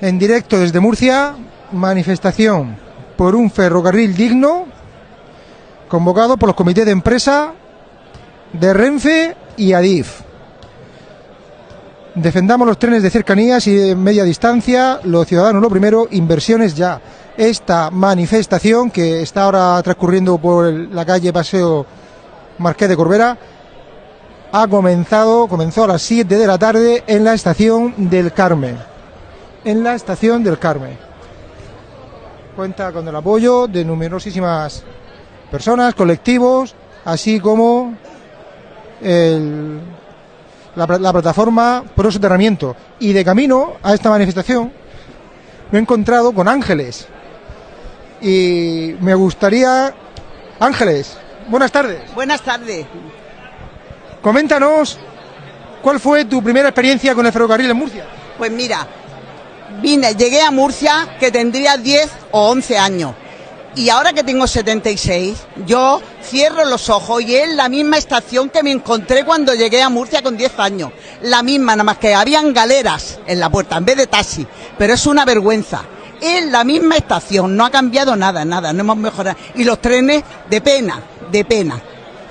en directo desde Murcia, manifestación por un ferrocarril digno, convocado por los comités de empresa de Renfe y Adif. Defendamos los trenes de cercanías y de media distancia, los ciudadanos lo primero, inversiones ya. Esta manifestación que está ahora transcurriendo por la calle Paseo Marqués de Corbera ha comenzado, comenzó a las 7 de la tarde en la estación del Carmen. En la estación del Carmen. Cuenta con el apoyo de numerosísimas personas, colectivos, así como el- la, pla- la plataforma Pro Soterramiento. Y de camino a esta manifestación me he encontrado con Ángeles. Y me gustaría... Ángeles, buenas tardes. Buenas tardes. Coméntanos cuál fue tu primera experiencia con el ferrocarril en Murcia. Pues mira, vine, llegué a Murcia que tendría 10 o 11 años. Y ahora que tengo 76, yo cierro los ojos y es la misma estación que me encontré cuando llegué a Murcia con 10 años. La misma, nada más que habían galeras en la puerta en vez de taxi. Pero es una vergüenza. Es la misma estación, no ha cambiado nada, nada, no hemos mejorado. Y los trenes, de pena, de pena.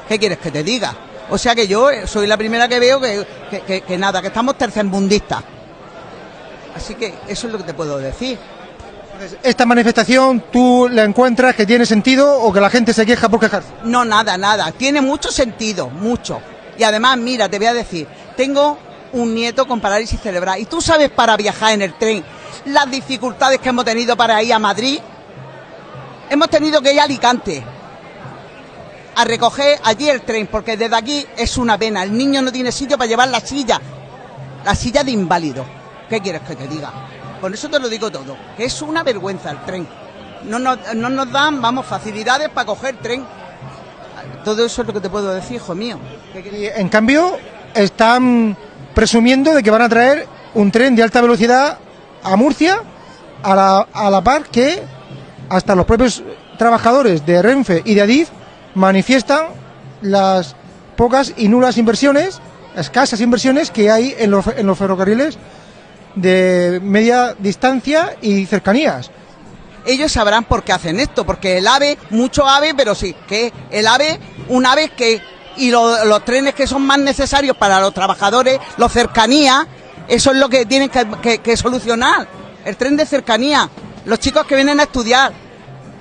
¿Qué quieres que te diga? O sea que yo eh, soy la primera que veo que, que- que- que nada, que estamos tercermundistas. Así que eso es lo que te puedo decir. ¿Esta manifestación tú la encuentras que tiene sentido o que la gente se queja por quejarse? No, nada, nada. Tiene mucho sentido, mucho. Y además, mira, te voy a decir, tengo un nieto con parálisis cerebral. Y tú sabes para viajar en el tren las dificultades que hemos tenido para ir a Madrid. Hemos tenido que ir a Alicante a recoger allí el tren, porque desde aquí es una pena. El niño no tiene sitio para llevar la silla, la silla de inválido. ¿Qué quieres que te diga? Con eso te lo digo todo, que es una vergüenza el tren. No nos, no nos dan, vamos, facilidades para coger tren. Todo eso es lo que te puedo decir, hijo mío. En cambio, están presumiendo de que van a traer un tren de alta velocidad a Murcia a la, a la par que hasta los propios trabajadores de Renfe y de Adif manifiestan las pocas y nulas inversiones, escasas inversiones que hay en los, en los ferrocarriles de media distancia y cercanías. Ellos sabrán por qué hacen esto, porque el AVE, mucho AVE, pero sí, que el AVE, un AVE que, y lo- los trenes que son más necesarios para los trabajadores, los cercanías, eso es lo que tienen que, solucionar. El tren de cercanía, los chicos que vienen a estudiar,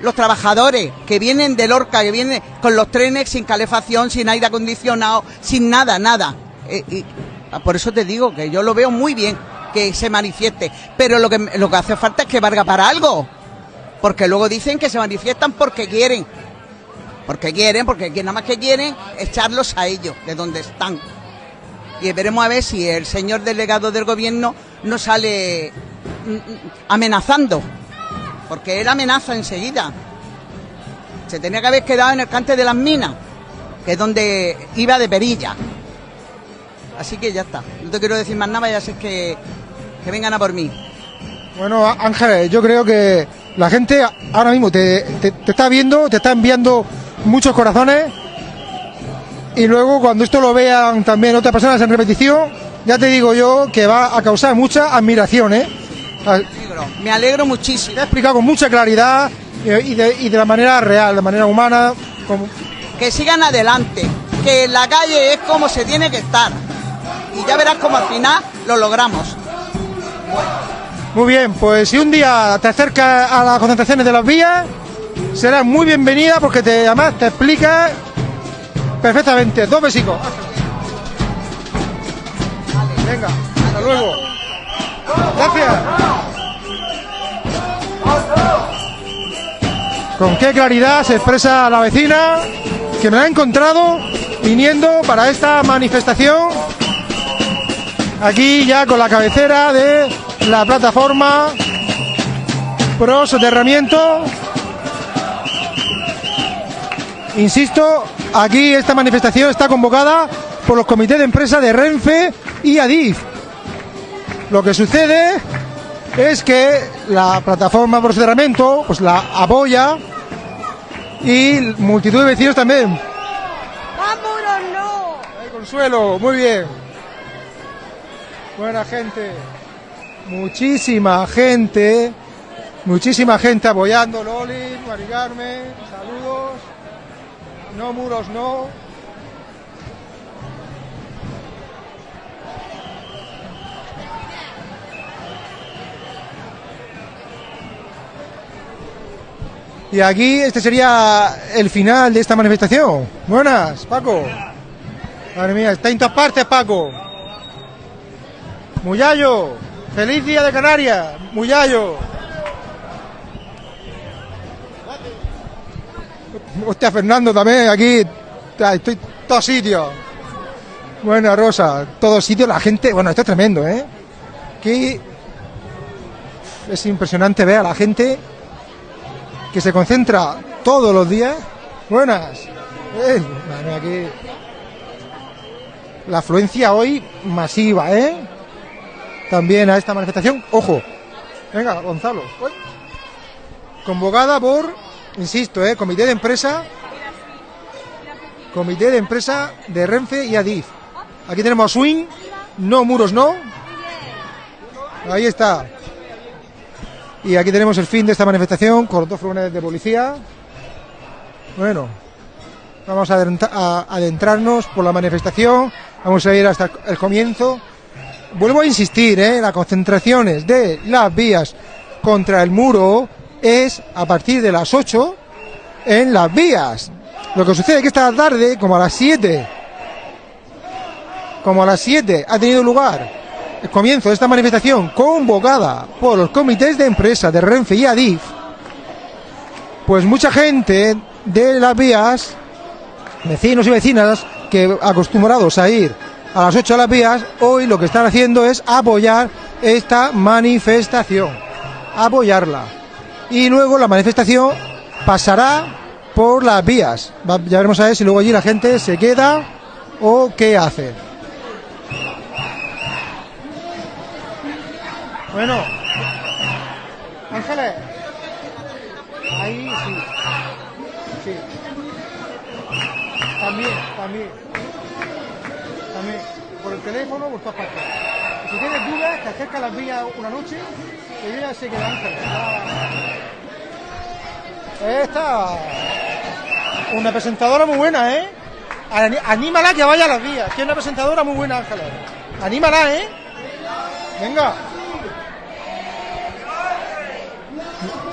los trabajadores que vienen de Lorca, que vienen con los trenes sin calefacción, sin aire acondicionado, sin nada, nada. Eh, y por eso te digo que yo lo veo muy bien que se manifieste, pero lo que, lo que hace falta es que valga para algo. Porque luego dicen que se manifiestan porque quieren. Porque quieren, porque que nada más que quieren echarlos a ellos, de donde están. Y veremos a ver si el señor delegado del gobierno no sale mm, mm, amenazando. Porque él amenaza enseguida. Se tenía que haber quedado en el cante de las minas, que es donde iba de perilla. Así que ya está. No te quiero decir más nada, ya sé que, que vengan a por mí. Bueno, Ángeles, yo creo que la gente ahora mismo te, te- te está viendo, te está enviando muchos corazones y luego cuando esto lo vean también otras personas en repetición, ya te digo yo que va a causar mucha admiración, ¿eh? Me alegro, me alegro muchísimo. Te ha explicado con mucha claridad y de, y de la manera real, de manera humana. como- que sigan adelante, que en la calle es como se tiene que estar. Y ya verás como al final lo logramos. Muy bien, pues si un día te acercas a las concentraciones de las vías, serás muy bienvenida porque te, además te explica perfectamente. Dos besicos. Venga, hasta luego. Gracias. Con qué claridad se expresa la vecina que me ha encontrado viniendo para esta manifestación aquí ya con la cabecera de la plataforma Pro Soterramiento. Insisto, aquí esta manifestación está convocada por los comités de empresa de Renfe y Adif. Lo que sucede es que la plataforma Pro Soterramiento pues la apoya y multitud de vecinos también. ¡Vámonos, no! Ay, Consuelo, muy bien. Buena gente. Muchísima gente, muchísima gente apoyando, Loli, Mari Carmen, saludos, no muros, no. Y aquí este sería el final de esta manifestación. Buenas, Paco. Madre mía, está en todas partes, Paco. Muyayo, feliz día de Canarias, Muyayo. Hostia, Fernando también, aquí estoy todos sitios. Bueno, Rosa, todos sitios, la gente, bueno, esto es tremendo, ¿eh? Aquí es impresionante ver a la gente que se concentra todos los días. Buenas. Eh, la afluencia hoy masiva, ¿eh? También a esta manifestación. Ojo. Venga, Gonzalo. Convocada por, insisto, ¿eh? Comité de empresa. Comité de empresa de Renfe y Adif. Aquí tenemos a Swing. No muros, no. Ahí está. Y aquí tenemos el fin de esta manifestación con dos furgones de policía. Bueno, vamos a adentrarnos por la manifestación. Vamos a ir hasta el comienzo. Vuelvo a insistir, ¿eh? las concentraciones de las vías contra el muro es a partir de las 8 en las vías. Lo que sucede es que esta tarde, como a las 7, como a las 7 ha tenido lugar el comienzo de esta manifestación convocada por los comités de empresa de Renfe y Adif, pues mucha gente de las vías, vecinos y vecinas que acostumbrados a ir a las 8 a las vías, hoy lo que están haciendo es apoyar esta manifestación, apoyarla. Y luego la manifestación pasará por las vías. Ya veremos a ver si luego allí la gente se queda o qué hace. Bueno, Ángeles, ahí sí, sí. También, también, Por el teléfono, por todas partes. Si tienes dudas, te acercas a las vías una noche, que yo ya sé que Ángeles. ya- Esta, una presentadora muy buena, ¿eh? Anímala que vaya a las vías, que una presentadora muy buena, Ángeles. Anímala, ¿eh? Venga.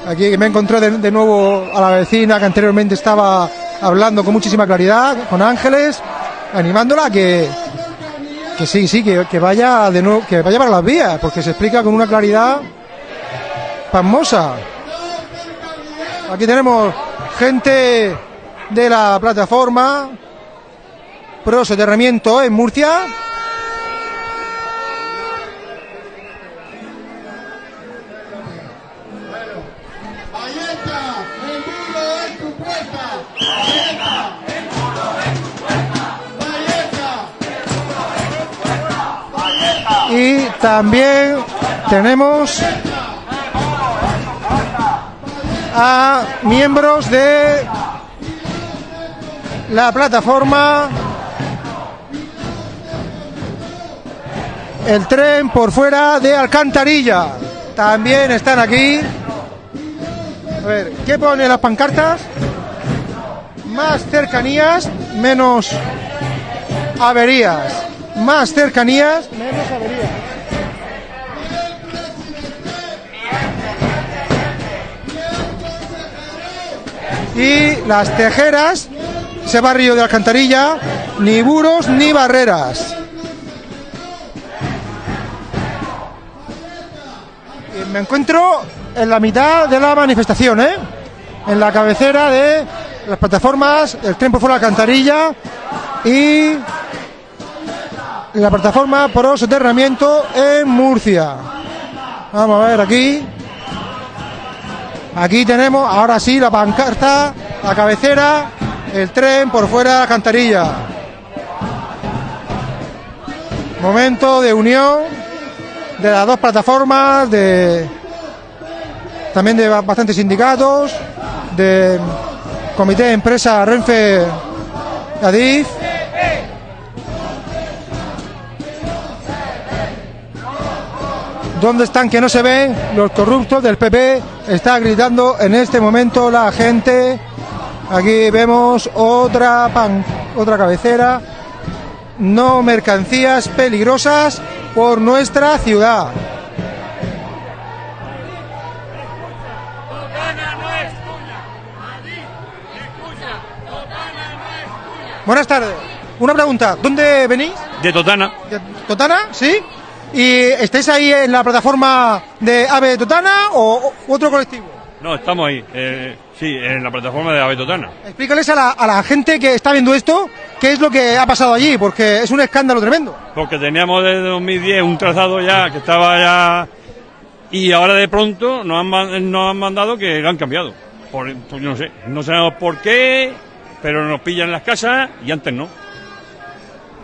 Aquí me encontré de, de nuevo a la vecina que anteriormente estaba hablando con muchísima claridad, con Ángeles, animándola a que, que sí, sí, que, que vaya de nuevo, que vaya para las vías, porque se explica con una claridad pasmosa. Aquí tenemos gente de la plataforma pro soterramiento en Murcia. También tenemos a miembros de la plataforma El tren por fuera de Alcantarilla. También están aquí. A ver, ¿qué pone las pancartas? Más cercanías, menos averías. Más cercanías, menos averías. Y las tejeras, ese barrio de Alcantarilla, ni buros ni barreras. Y me encuentro en la mitad de la manifestación, ¿eh? En la cabecera de las plataformas, el tren por fuera de Alcantarilla y la plataforma pro soterramiento en Murcia. Vamos a ver aquí. Aquí tenemos, ahora sí, la pancarta, la cabecera, el tren por fuera de Alcantarilla. Momento de unión de las dos plataformas, de también de bastantes sindicatos, de comité de empresa Renfe Adif. ¿Dónde están que no se ven? Los corruptos del PP está gritando en este momento la gente. Aquí vemos otra pan, otra cabecera. No mercancías peligrosas por nuestra ciudad. Buenas tardes. Una pregunta. ¿Dónde venís? De Totana. ¿De Totana? ¿Sí? ¿Y estáis ahí en la plataforma de AVE Totana o otro colectivo? No, estamos ahí. eh, sí, en la plataforma de Ave Totana. Explícales a la, a la gente que está viendo esto qué es lo que ha pasado allí, porque es un escándalo tremendo. Porque teníamos desde 2010 un trazado ya que estaba ya. Y ahora de pronto nos han, nos han mandado que lo han cambiado. Por, por- yo no sé. No sabemos por qué, pero nos pillan las casas y antes no.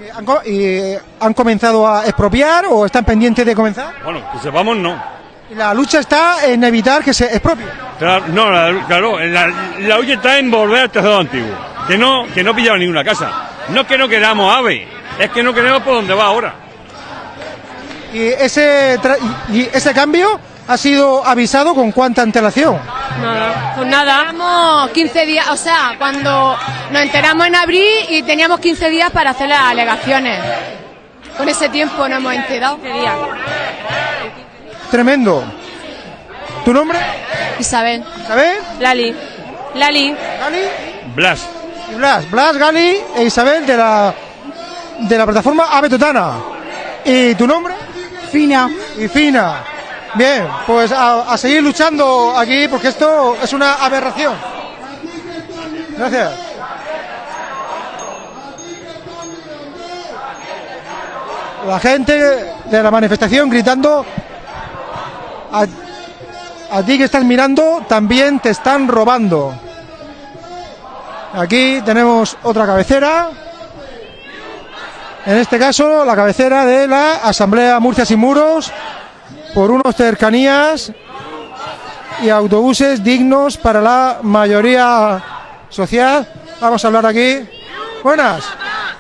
Eh, ¿Han, co- y, eh, ¿Han comenzado a expropiar o están pendientes de comenzar? Bueno, que sepamos no. La lucha está en evitar que se expropie. Claro, no, la- claro, la, la lucha está en volver al trazado antiguo. Que no, que no pillaba ninguna casa. No es que no queramos ave, es que no queremos por dónde va ahora. Y ese, tra- y, y ese cambio ha sido avisado con cuánta antelación. Nada, pues nada. Teníamos 15 días, o sea, cuando nos enteramos en abril y teníamos 15 días para hacer las alegaciones. Con ese tiempo nos hemos enterado. 15 días. Tremendo. ¿Tu nombre? Isabel. ¿Sabes? Lali. Lali. Gali Blas. Blas. Blas, Gali e Isabel de la, de la plataforma Ave Totana. ¿Y tu nombre? Fina. Y Fina. Bien, pues a, seguir luchando aquí porque esto es una aberración. Gracias. La gente de la manifestación gritando a, a ti que estás mirando también te están robando. Aquí tenemos otra cabecera. En este caso, la cabecera de la Asamblea Murcia Sin Muros por unos cercanías y autobuses dignos para la mayoría social. Vamos a hablar aquí. Buenas.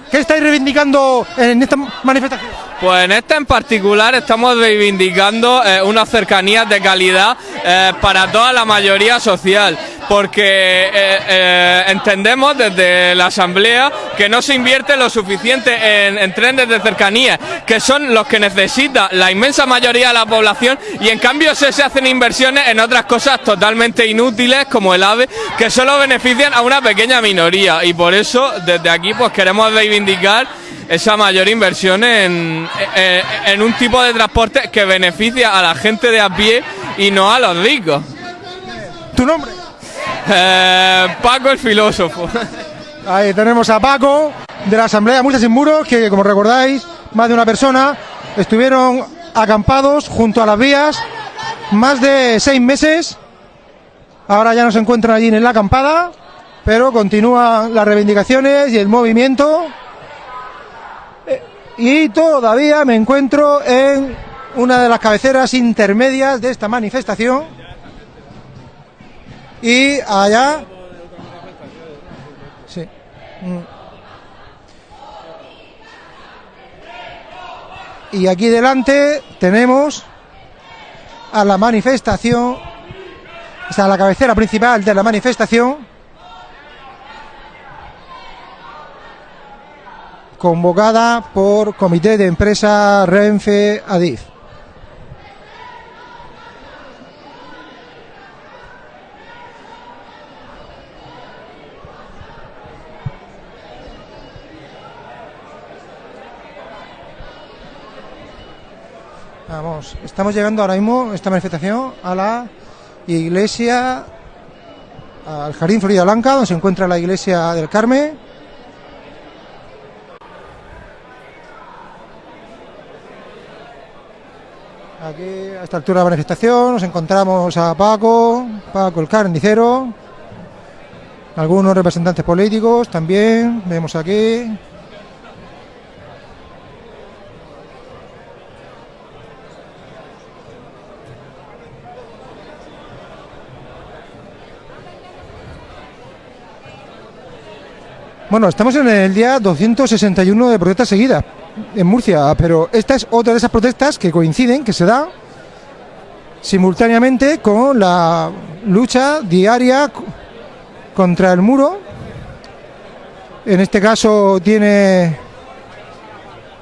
¿Qué estáis reivindicando en esta manifestación? Pues en esta en particular estamos reivindicando eh, unas cercanías de calidad eh, para toda la mayoría social, porque eh, eh, entendemos desde la Asamblea que no se invierte lo suficiente en, en trenes de cercanía, que son los que necesita la inmensa mayoría de la población, y en cambio se, se hacen inversiones en otras cosas totalmente inútiles, como el AVE, que solo benefician a una pequeña minoría, y por eso desde aquí pues queremos reivindicar esa mayor inversión en, en, en un tipo de transporte que beneficia a la gente de a pie y no a los ricos. ¿Tu nombre? Eh, Paco el filósofo. Ahí tenemos a Paco de la Asamblea Murcia Sin Muros, que como recordáis, más de una persona estuvieron acampados junto a las vías más de seis meses. Ahora ya no se encuentran allí en la acampada, pero continúan las reivindicaciones y el movimiento. Eh, Y todavía me encuentro en una de las cabeceras intermedias de esta manifestación. Y allá. Sí. Mm. Y aquí delante tenemos a la manifestación, o sea, la cabecera principal de la manifestación, convocada por Comité de Empresa Renfe Adif. Estamos llegando ahora mismo, esta manifestación, a la iglesia, al Jardín Florida Blanca, donde se encuentra la iglesia del Carmen. Aquí, a esta altura de la manifestación, nos encontramos a Paco, Paco el carnicero, algunos representantes políticos también, vemos aquí. Bueno, estamos en el día 261 de protestas seguidas en Murcia, pero esta es otra de esas protestas que coinciden, que se da simultáneamente con la lucha diaria contra el muro. En este caso tiene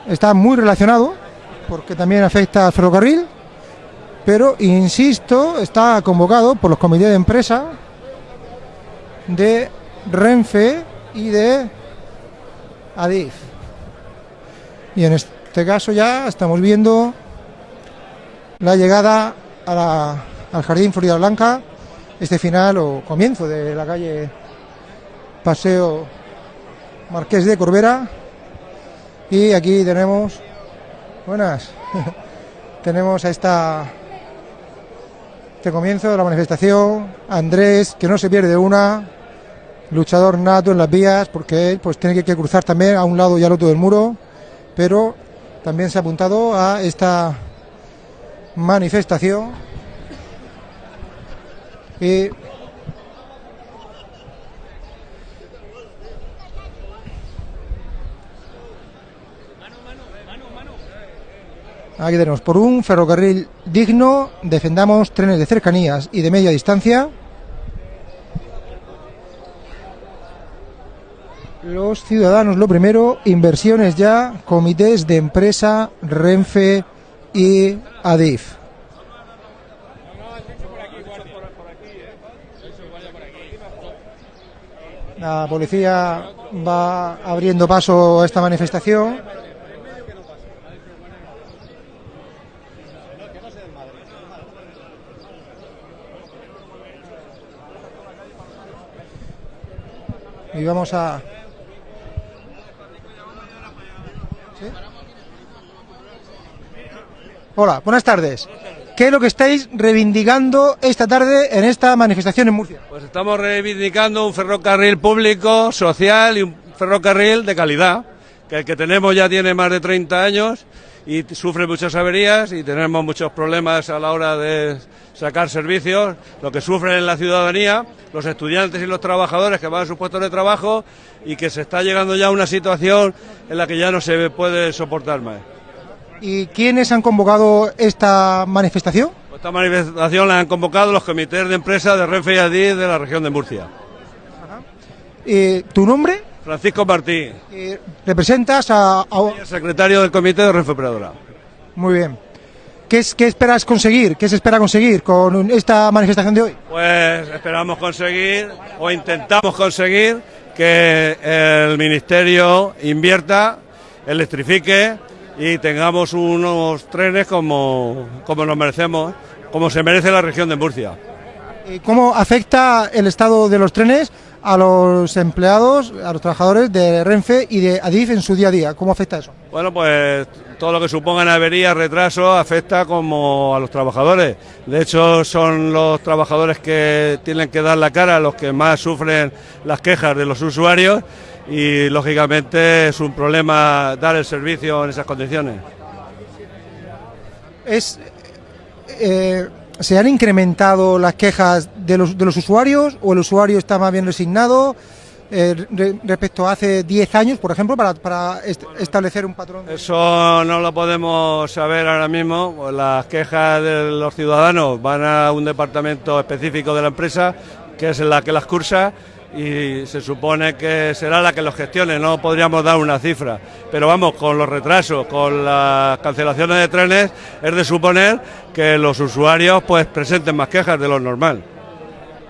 está muy relacionado porque también afecta al ferrocarril, pero insisto, está convocado por los comités de empresa de Renfe y de Adif. Y en este caso ya estamos viendo la llegada al Jardín Florida Blanca, este final o comienzo de la calle Paseo Marqués de Corbera. Y aquí tenemos, buenas, tenemos a esta, este comienzo de la manifestación, Andrés, que no se pierde una, luchador nato en las vías, porque él pues tiene que, cruzar también a un lado y al otro del muro, pero también se ha apuntado a esta manifestación y Aquí tenemos, por un ferrocarril digno, defendamos trenes de cercanías y de media distancia. Los ciudadanos, lo primero, inversiones ya, comités de empresa, Renfe y Adif. La policía va abriendo paso a esta manifestación. Y vamos a... Hola, buenas tardes. ¿Qué es lo que estáis reivindicando esta tarde en esta manifestación en Murcia? Pues estamos reivindicando un ferrocarril público, social y un ferrocarril de calidad, que el que tenemos ya tiene más de 30 años y sufre muchas averías y tenemos muchos problemas a la hora de sacar servicios, lo que sufren la ciudadanía, los estudiantes y los trabajadores que van a sus puestos de trabajo y que se está llegando ya a una situación en la que ya no se puede soportar más. ¿Y quiénes han convocado esta manifestación? Esta manifestación la han convocado los comités de empresa de Renfe y Adif de la región de Murcia. Eh, ¿Tu nombre? Francisco Martí, Eh, ¿Representas a, a- el secretario del comité de Renfe Operadora. Muy bien. ¿Qué, es, ¿Qué esperas conseguir? ¿Qué se espera conseguir con esta manifestación de hoy? Pues esperamos conseguir o intentamos conseguir que el Ministerio invierta, electrifique y tengamos unos trenes como, como nos merecemos, como se merece la región de Murcia. Eh, ¿Cómo afecta el estado de los trenes a los empleados, a los trabajadores de Renfe y de Adif en su día a día? ¿Cómo afecta eso? Bueno, pues todo lo que supongan averías, retraso, afecta como a los trabajadores. De hecho, son los trabajadores que tienen que dar la cara, los que más sufren las quejas de los usuarios y, lógicamente, es un problema dar el servicio en esas condiciones. Es, eh, ¿Se han incrementado las quejas de los, de los usuarios o el usuario está más bien resignado eh, re- respecto a hace 10 años, por ejemplo, para, para est- establecer un patrón? de- Eso no lo podemos saber ahora mismo. Las quejas de los ciudadanos van a un departamento específico de la empresa, que es la que las cursa, y se supone que será la que los gestione. No podríamos dar una cifra. Pero vamos, con los retrasos, con las cancelaciones de trenes, es de suponer que los usuarios pues presenten más quejas de lo normal.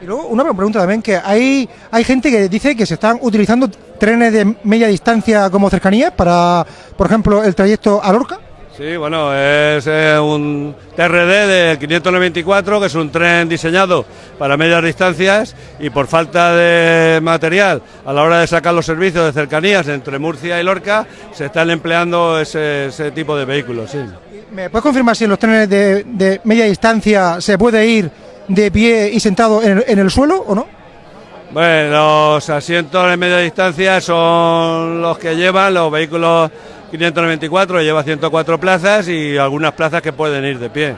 Y luego una pregunta también, que hay, hay gente que dice que se están utilizando trenes de media distancia como cercanías para, por ejemplo, el trayecto a Lorca. Sí, bueno, es eh, un TRD del 594, que es un tren diseñado para medias distancias y por falta de material a la hora de sacar los servicios de cercanías entre Murcia y Lorca, se están empleando ese, ese tipo de vehículos, sí. ¿Me puedes confirmar si en los trenes de, de media distancia se puede ir de pie y sentado en el, en el suelo o no? Bueno, los asientos de media distancia son los que llevan los vehículos 594, lleva 104 plazas y algunas plazas que pueden ir de pie.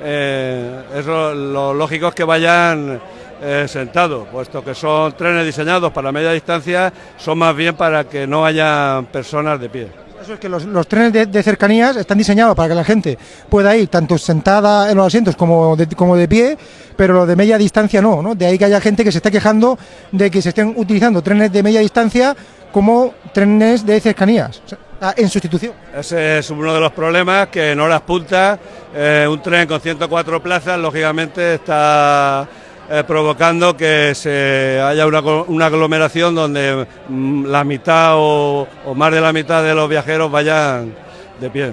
Eh, eso, lo lógico es que vayan eh, sentados, puesto que son trenes diseñados para media distancia, son más bien para que no haya personas de pie. Eso es que los, trenes de, cercanías están diseñados para que la gente pueda ir tanto sentada en los asientos como de, como de pie, pero los de media distancia no, ¿no? De ahí que haya gente que se esté quejando de que se estén utilizando trenes de media distancia como trenes de cercanías, en sustitución. Ese es uno de los problemas que en horas puntas eh, un tren con 104 plazas lógicamente está eh, provocando que se haya una, una aglomeración donde mm, la mitad o, o más de la mitad de los viajeros vayan de pie.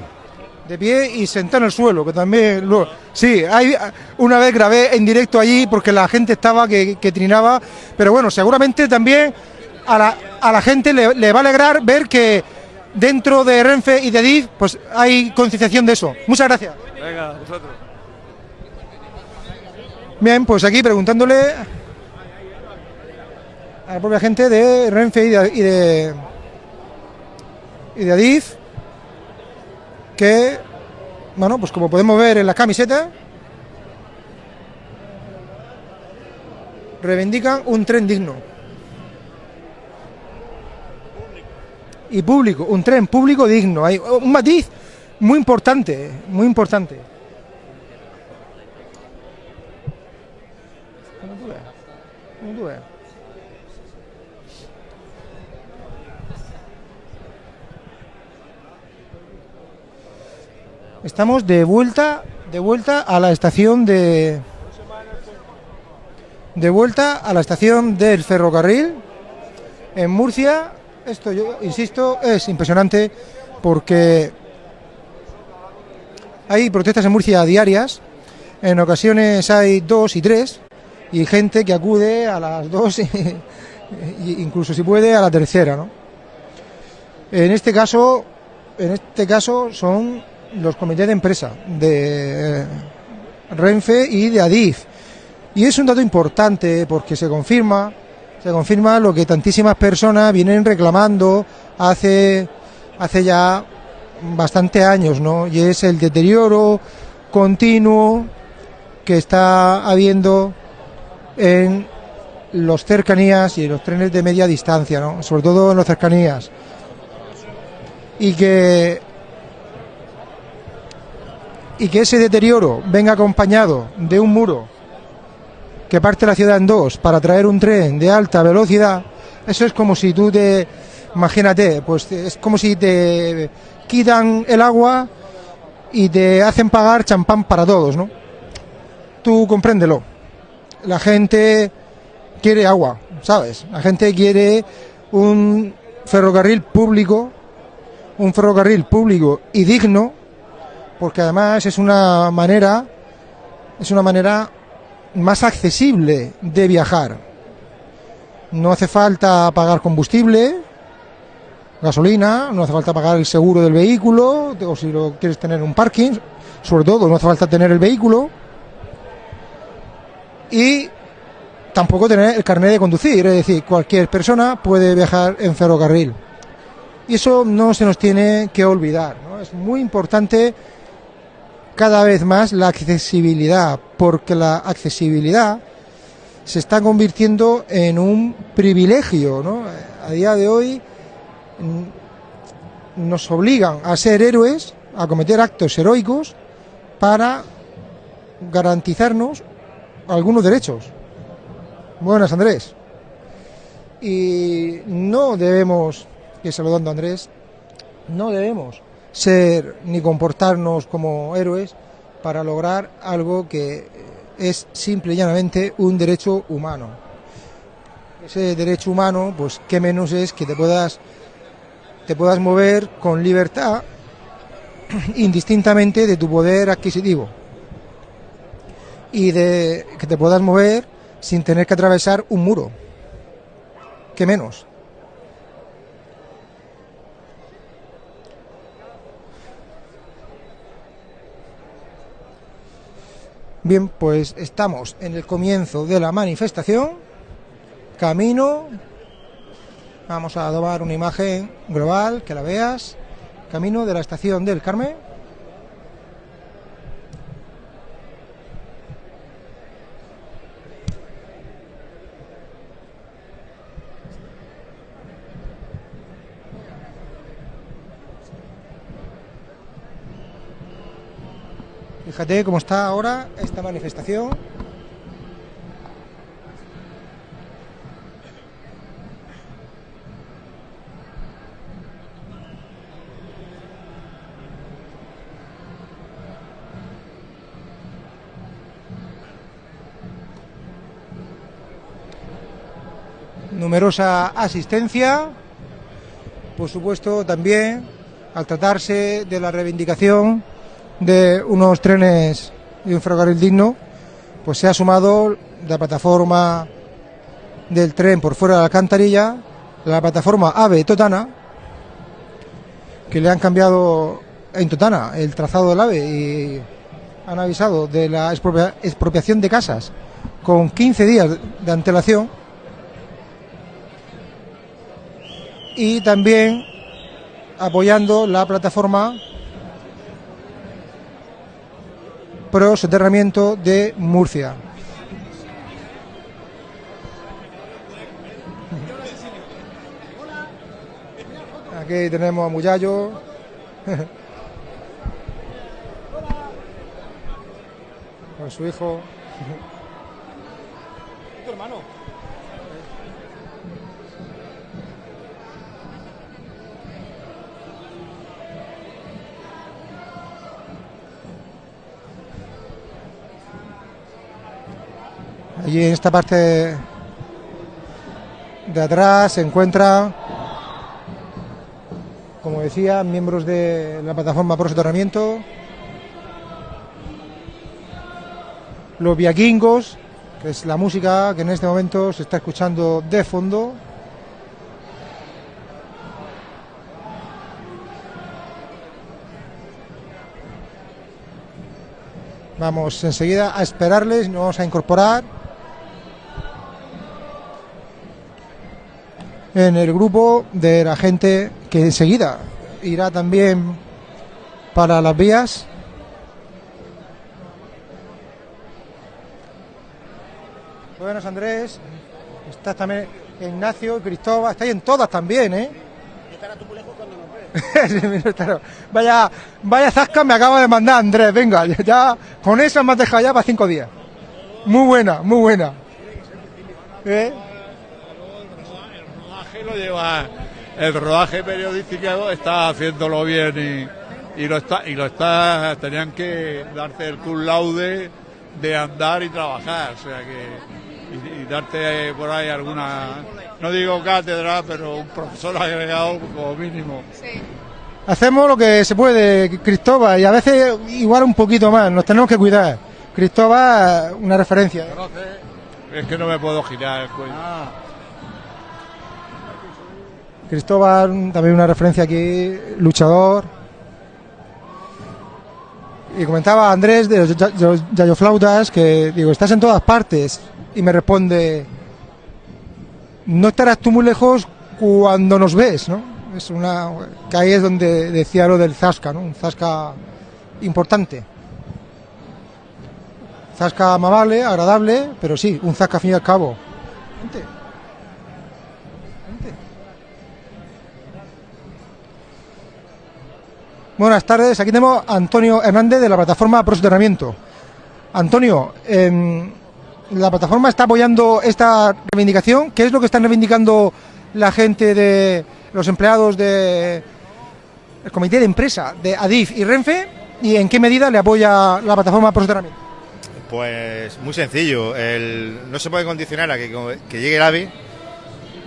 De pie y sentado en el suelo, que también... Lo, sí, hay, una vez grabé en directo allí porque la gente estaba que, que trinaba, pero bueno, seguramente también a la, a la gente le, le va a alegrar ver que dentro de Renfe y de DIF pues hay concienciación de eso. Muchas gracias. Venga, vosotros. Bien, pues aquí preguntándole a la propia gente de Renfe y de, y de, y de Adif que, bueno, pues como podemos ver en la camiseta, reivindican un tren digno. Y público, un tren público digno. Hay un matiz muy importante, muy importante. Estamos de vuelta, de vuelta a la estación de de vuelta a la estación del ferrocarril en Murcia. Esto yo insisto es impresionante porque hay protestas en Murcia diarias. En ocasiones hay dos y tres y gente que acude a las dos y incluso si puede a la tercera, ¿no? En este caso, en este caso son los comités de empresa de eh, Renfe y de Adif. Y es un dato importante porque se confirma, se confirma lo que tantísimas personas vienen reclamando hace, hace ya bastante años, ¿no? Y es el deterioro continuo que está habiendo en los cercanías y en los trenes de media distancia, ¿no? Sobre todo en los cercanías. Y que y que ese deterioro venga acompañado de un muro que parte la ciudad en dos para traer un tren de alta velocidad, eso es como si tú te, imagínate, pues es como si te quitan el agua y te hacen pagar champán para todos, ¿no? Tú compréndelo. La gente quiere agua, ¿sabes? La gente quiere un ferrocarril público, un ferrocarril público y digno, porque además es una manera, es una manera más accesible de viajar. No hace falta pagar combustible, gasolina, no hace falta pagar el seguro del vehículo, o si lo quieres tener en un parking, sobre todo no hace falta tener el vehículo. Y tampoco tener el carnet de conducir, es decir, cualquier persona puede viajar en ferrocarril. Y eso no se nos tiene que olvidar, ¿no? Es muy importante cada vez más la accesibilidad, porque la accesibilidad se está convirtiendo en un privilegio, ¿no? A día de hoy mm, nos obligan a ser héroes, a cometer actos heroicos para garantizarnos algunos derechos. Buenas, Andrés. Y no debemos, que saludando Andrés, no debemos ser ni comportarnos como héroes para lograr algo que es simple y llanamente un derecho humano. Ese derecho humano, pues qué menos es que te puedas te puedas mover con libertad indistintamente de tu poder adquisitivo y de que te puedas mover sin tener que atravesar un muro. ¿Qué menos? Bien, pues estamos en el comienzo de la manifestación. Camino. Vamos a tomar una imagen global, que la veas. Camino de la estación del Carmen. Fíjate cómo está ahora esta manifestación. numerosa asistencia, por supuesto también al tratarse de la reivindicación de unos trenes y un ferrocarril digno, pues se ha sumado la plataforma del tren por fuera de la alcantarilla, la plataforma AVE Totana, que le han cambiado en Totana el trazado del AVE y han avisado de la expropia- expropiación de casas con 15 días de antelación. Y también apoyando la plataforma pro soterramiento de Murcia. Aquí tenemos a Muyallo. Con su hijo. Tu hermano. Allí en esta parte de atrás se encuentran, como decía, miembros de la plataforma Pro Soterramiento, los viaquingos, que es la música que en este momento se está escuchando de fondo. Vamos enseguida a esperarles, nos vamos a incorporar en el grupo de la gente que enseguida irá también para las vías. Buenos Andrés, estás también Ignacio, Cristóbal, estáis en todas también, ¿eh? Mira, claro. vaya, vaya zasca me acaba de mandar Andrés, venga, ya con esa me has dejado ya para cinco días. Muy buena, muy buena. ¿Eh? Lo lleva el rodaje periodístico está haciéndolo bien y, y lo está y lo está tenían que darte el cum laude de andar y trabajar o sea que y, y darte por ahí alguna no digo cátedra pero un profesor agregado como mínimo. Hacemos lo que se puede, Cristóbal, y a veces igual un poquito más, nos tenemos que cuidar. Cristóbal, una referencia. es que no me puedo girar el cuello Cristóbal, también una referencia aquí, luchador. Y comentaba Andrés de los los Yayoflautas que, digo, estás en todas partes. Y me responde, no estarás tú muy lejos cuando nos ves, ¿no? Es una, que ahí es donde decía lo del Zasca, ¿no? Un Zasca importante. Zasca amable, agradable, pero sí, un Zasca al fin y al cabo. Buenas tardes, aquí tenemos a Antonio Hernández de la plataforma Pro Soterramiento. Antonio, em, la plataforma está apoyando esta reivindicación. ¿Qué es lo que están reivindicando la gente de los empleados de el comité de empresa de Adif y Renfe? ¿Y en qué medida le apoya la plataforma Pro Soterramiento? Pues muy sencillo, el- no se puede condicionar a que, llegue el AVE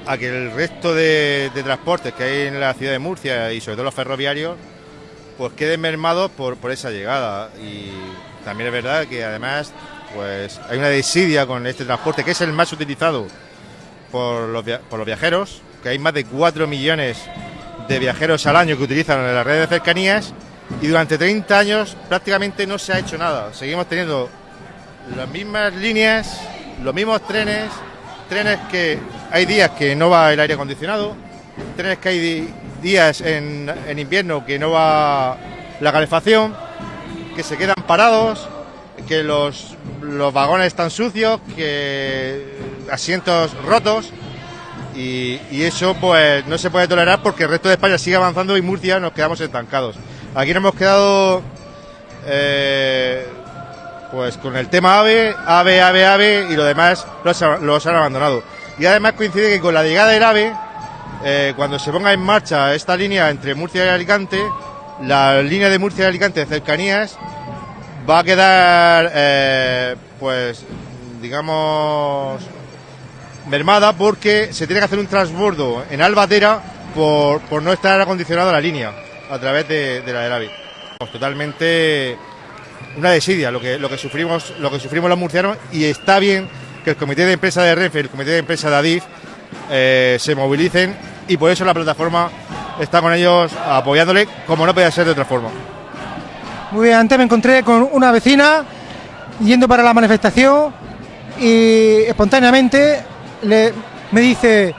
a que el resto de, de transportes que hay en la ciudad de Murcia y sobre todo los ferroviarios pues queden mermados por, por esa llegada y también es verdad que además pues hay una desidia con este transporte que es el más utilizado por los, por los viajeros, que hay más de 4 millones de viajeros al año que utilizan la red de cercanías y durante 30 años prácticamente no se ha hecho nada. Seguimos teniendo las mismas líneas, los mismos trenes, trenes que hay días que no va el aire acondicionado, trenes que hay días en, en invierno que no va la calefacción, que se quedan parados, que los, los vagones están sucios, que asientos rotos. Y, y eso pues no se puede tolerar porque el resto de España sigue avanzando y Murcia nos quedamos estancados. Aquí nos hemos quedado eh, pues con el tema AVE, AVE, AVE, AVE y lo demás los, los han abandonado. Y además coincide que con la llegada del AVE, eh, cuando se ponga en marcha esta línea entre Murcia y Alicante, la línea de Murcia y Alicante de cercanías va a quedar, eh, pues, digamos, mermada porque se tiene que hacer un transbordo en Albatera por, por no estar acondicionada la línea a través de, de la del AVE. Pues totalmente una desidia lo que, lo que sufrimos lo que sufrimos los murcianos y está bien que el comité de empresa de Renfe el comité de empresa de Adif eh, se movilicen y por eso la plataforma está con ellos apoyándole como no puede ser de otra forma. Muy bien, antes me encontré con una vecina yendo para la manifestación y espontáneamente le, me dice,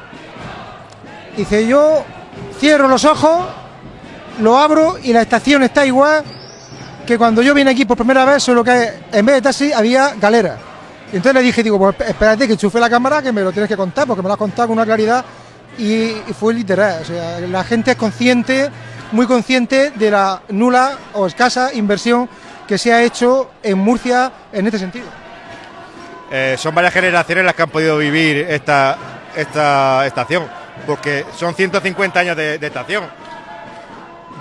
dice yo cierro los ojos, lo abro y la estación está igual que cuando yo vine aquí por primera vez, solo que en vez de taxi había galera. Y entonces le dije, digo, pues espérate que enchufe la cámara que me lo tienes que contar, porque me lo has contado con una claridad y, fue literal. O sea, la gente es consciente, muy consciente de la nula o escasa inversión que se ha hecho en Murcia en este sentido. Eh, son varias generaciones las que han podido vivir esta, esta estación, porque son 150 años de, estación.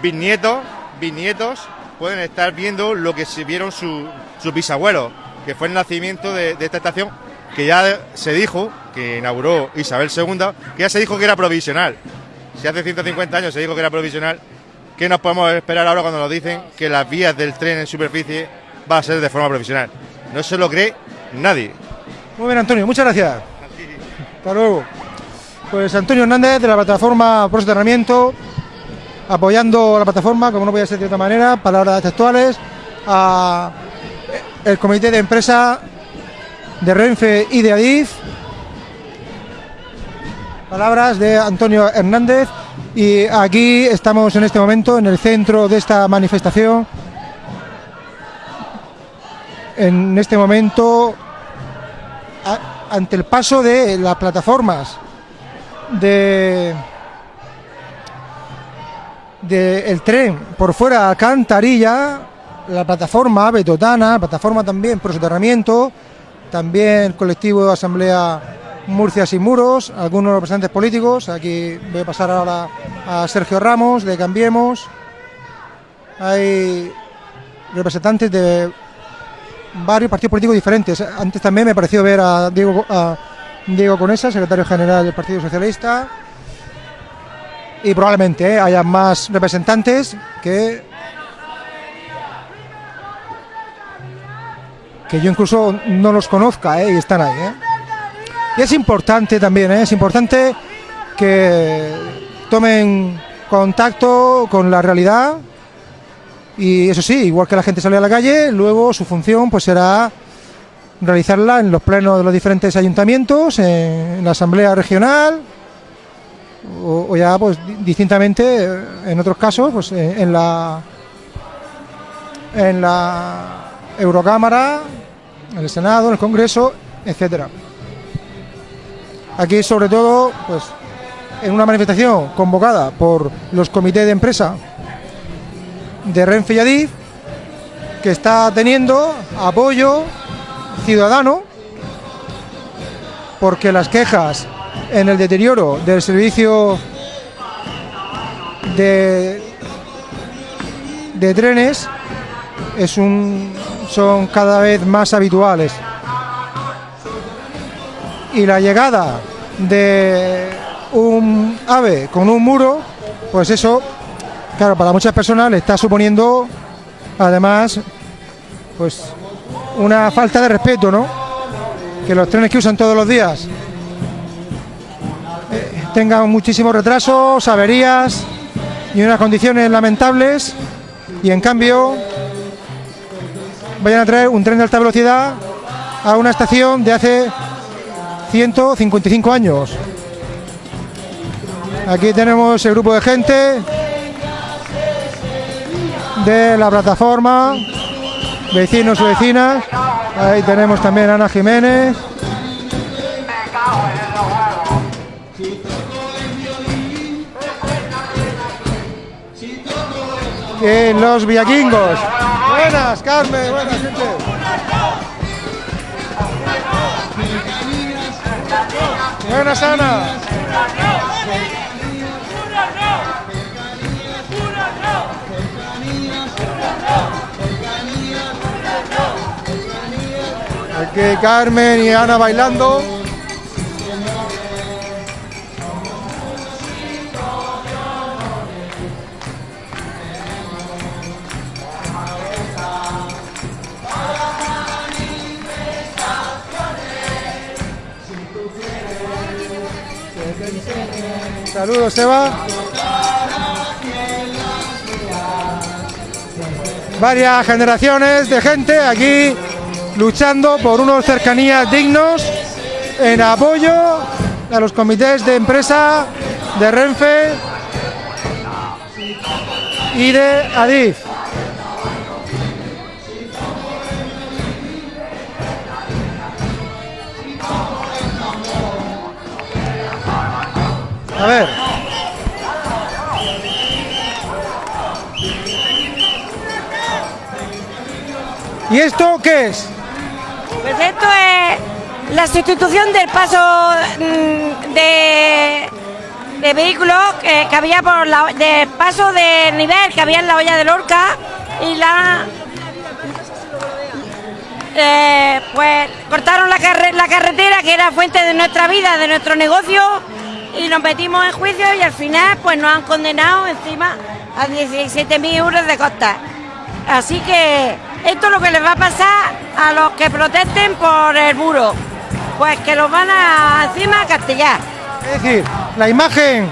Bisnietos, bisnietos pueden estar viendo lo que vieron su- sus bisabuelos, que fue el nacimiento de, esta estación, que ya se dijo, que inauguró Isabel II, que ya se dijo que era provisional. Si hace 150 años se dijo que era provisional, ¿qué nos podemos esperar ahora cuando nos dicen que las vías del tren en superficie va a ser de forma provisional? No se lo cree nadie. Muy bien, Antonio, muchas gracias. Hasta luego. Pues Antonio Hernández de la plataforma Pro Soterramiento, apoyando la plataforma, como no podía ser de otra manera, palabras textuales, a el comité de empresa de Renfe y de Adif, palabras de Antonio Hernández, y aquí estamos en este momento en el centro de esta manifestación. En este momento a- ante el paso de las plataformas de del tren por fuera de Alcantarilla, la plataforma Ave Totana, la plataforma también por soterramiento, también colectivo de Asamblea Murcia Sin Muros, algunos representantes políticos, aquí voy a pasar ahora a Sergio Ramos de Cambiemos, hay representantes de varios partidos políticos diferentes. Antes también me pareció ver a Diego, a Diego Conesa, secretario general del Partido Socialista. Y probablemente eh, haya más representantes que. Que yo incluso no los conozca eh, y están ahí. eh. Y es importante también, eh, es importante que tomen contacto con la realidad y eso sí, igual que la gente sale a la calle, luego su función pues será realizarla en los plenos de los diferentes ayuntamientos, en la asamblea regional o, ya pues di- distintamente en otros casos pues en la en la Eurocámara, en el Senado, en el Congreso, etcétera. Aquí sobre todo pues en una manifestación convocada por los comités de empresa de Renfe y Adif, que está teniendo apoyo ciudadano, porque las quejas en el deterioro del servicio de, de trenes es un, son cada vez más habituales. Y la llegada de un ave con un muro, pues eso claro, para muchas personas le está suponiendo, además, pues una falta de respeto, ¿no? Que los trenes que usan todos los días eh, tengan muchísimos retrasos, averías y unas condiciones lamentables, y en cambio vayan a traer un tren de alta velocidad a una estación de hace 155 años. Aquí tenemos el grupo de gente de la plataforma, vecinos y vecinas. Ahí tenemos también Ana Jiménez. Y los villaquingos buenas, Carmen, buenas, gente. Buenas, Ana. Aquí Carmen y Ana bailando. Saludos, Eva. Varias generaciones de gente aquí luchando por unos cercanías dignos en apoyo a los comités de empresa de Renfe y de Adif. A ver. ¿Y esto qué es? Pues esto es la sustitución del paso mm, de, de vehículos que, había por la del paso de nivel que había en la olla de Lorca y la eh, pues cortaron la carretera que era fuente de nuestra vida, de nuestro negocio y nos metimos en juicio y al final pues nos han condenado encima a 17.000 euros de costa. Así que esto es lo que les va a pasar a los que protesten por el muro. Pues que los van a encima a castigar. Es decir, la imagen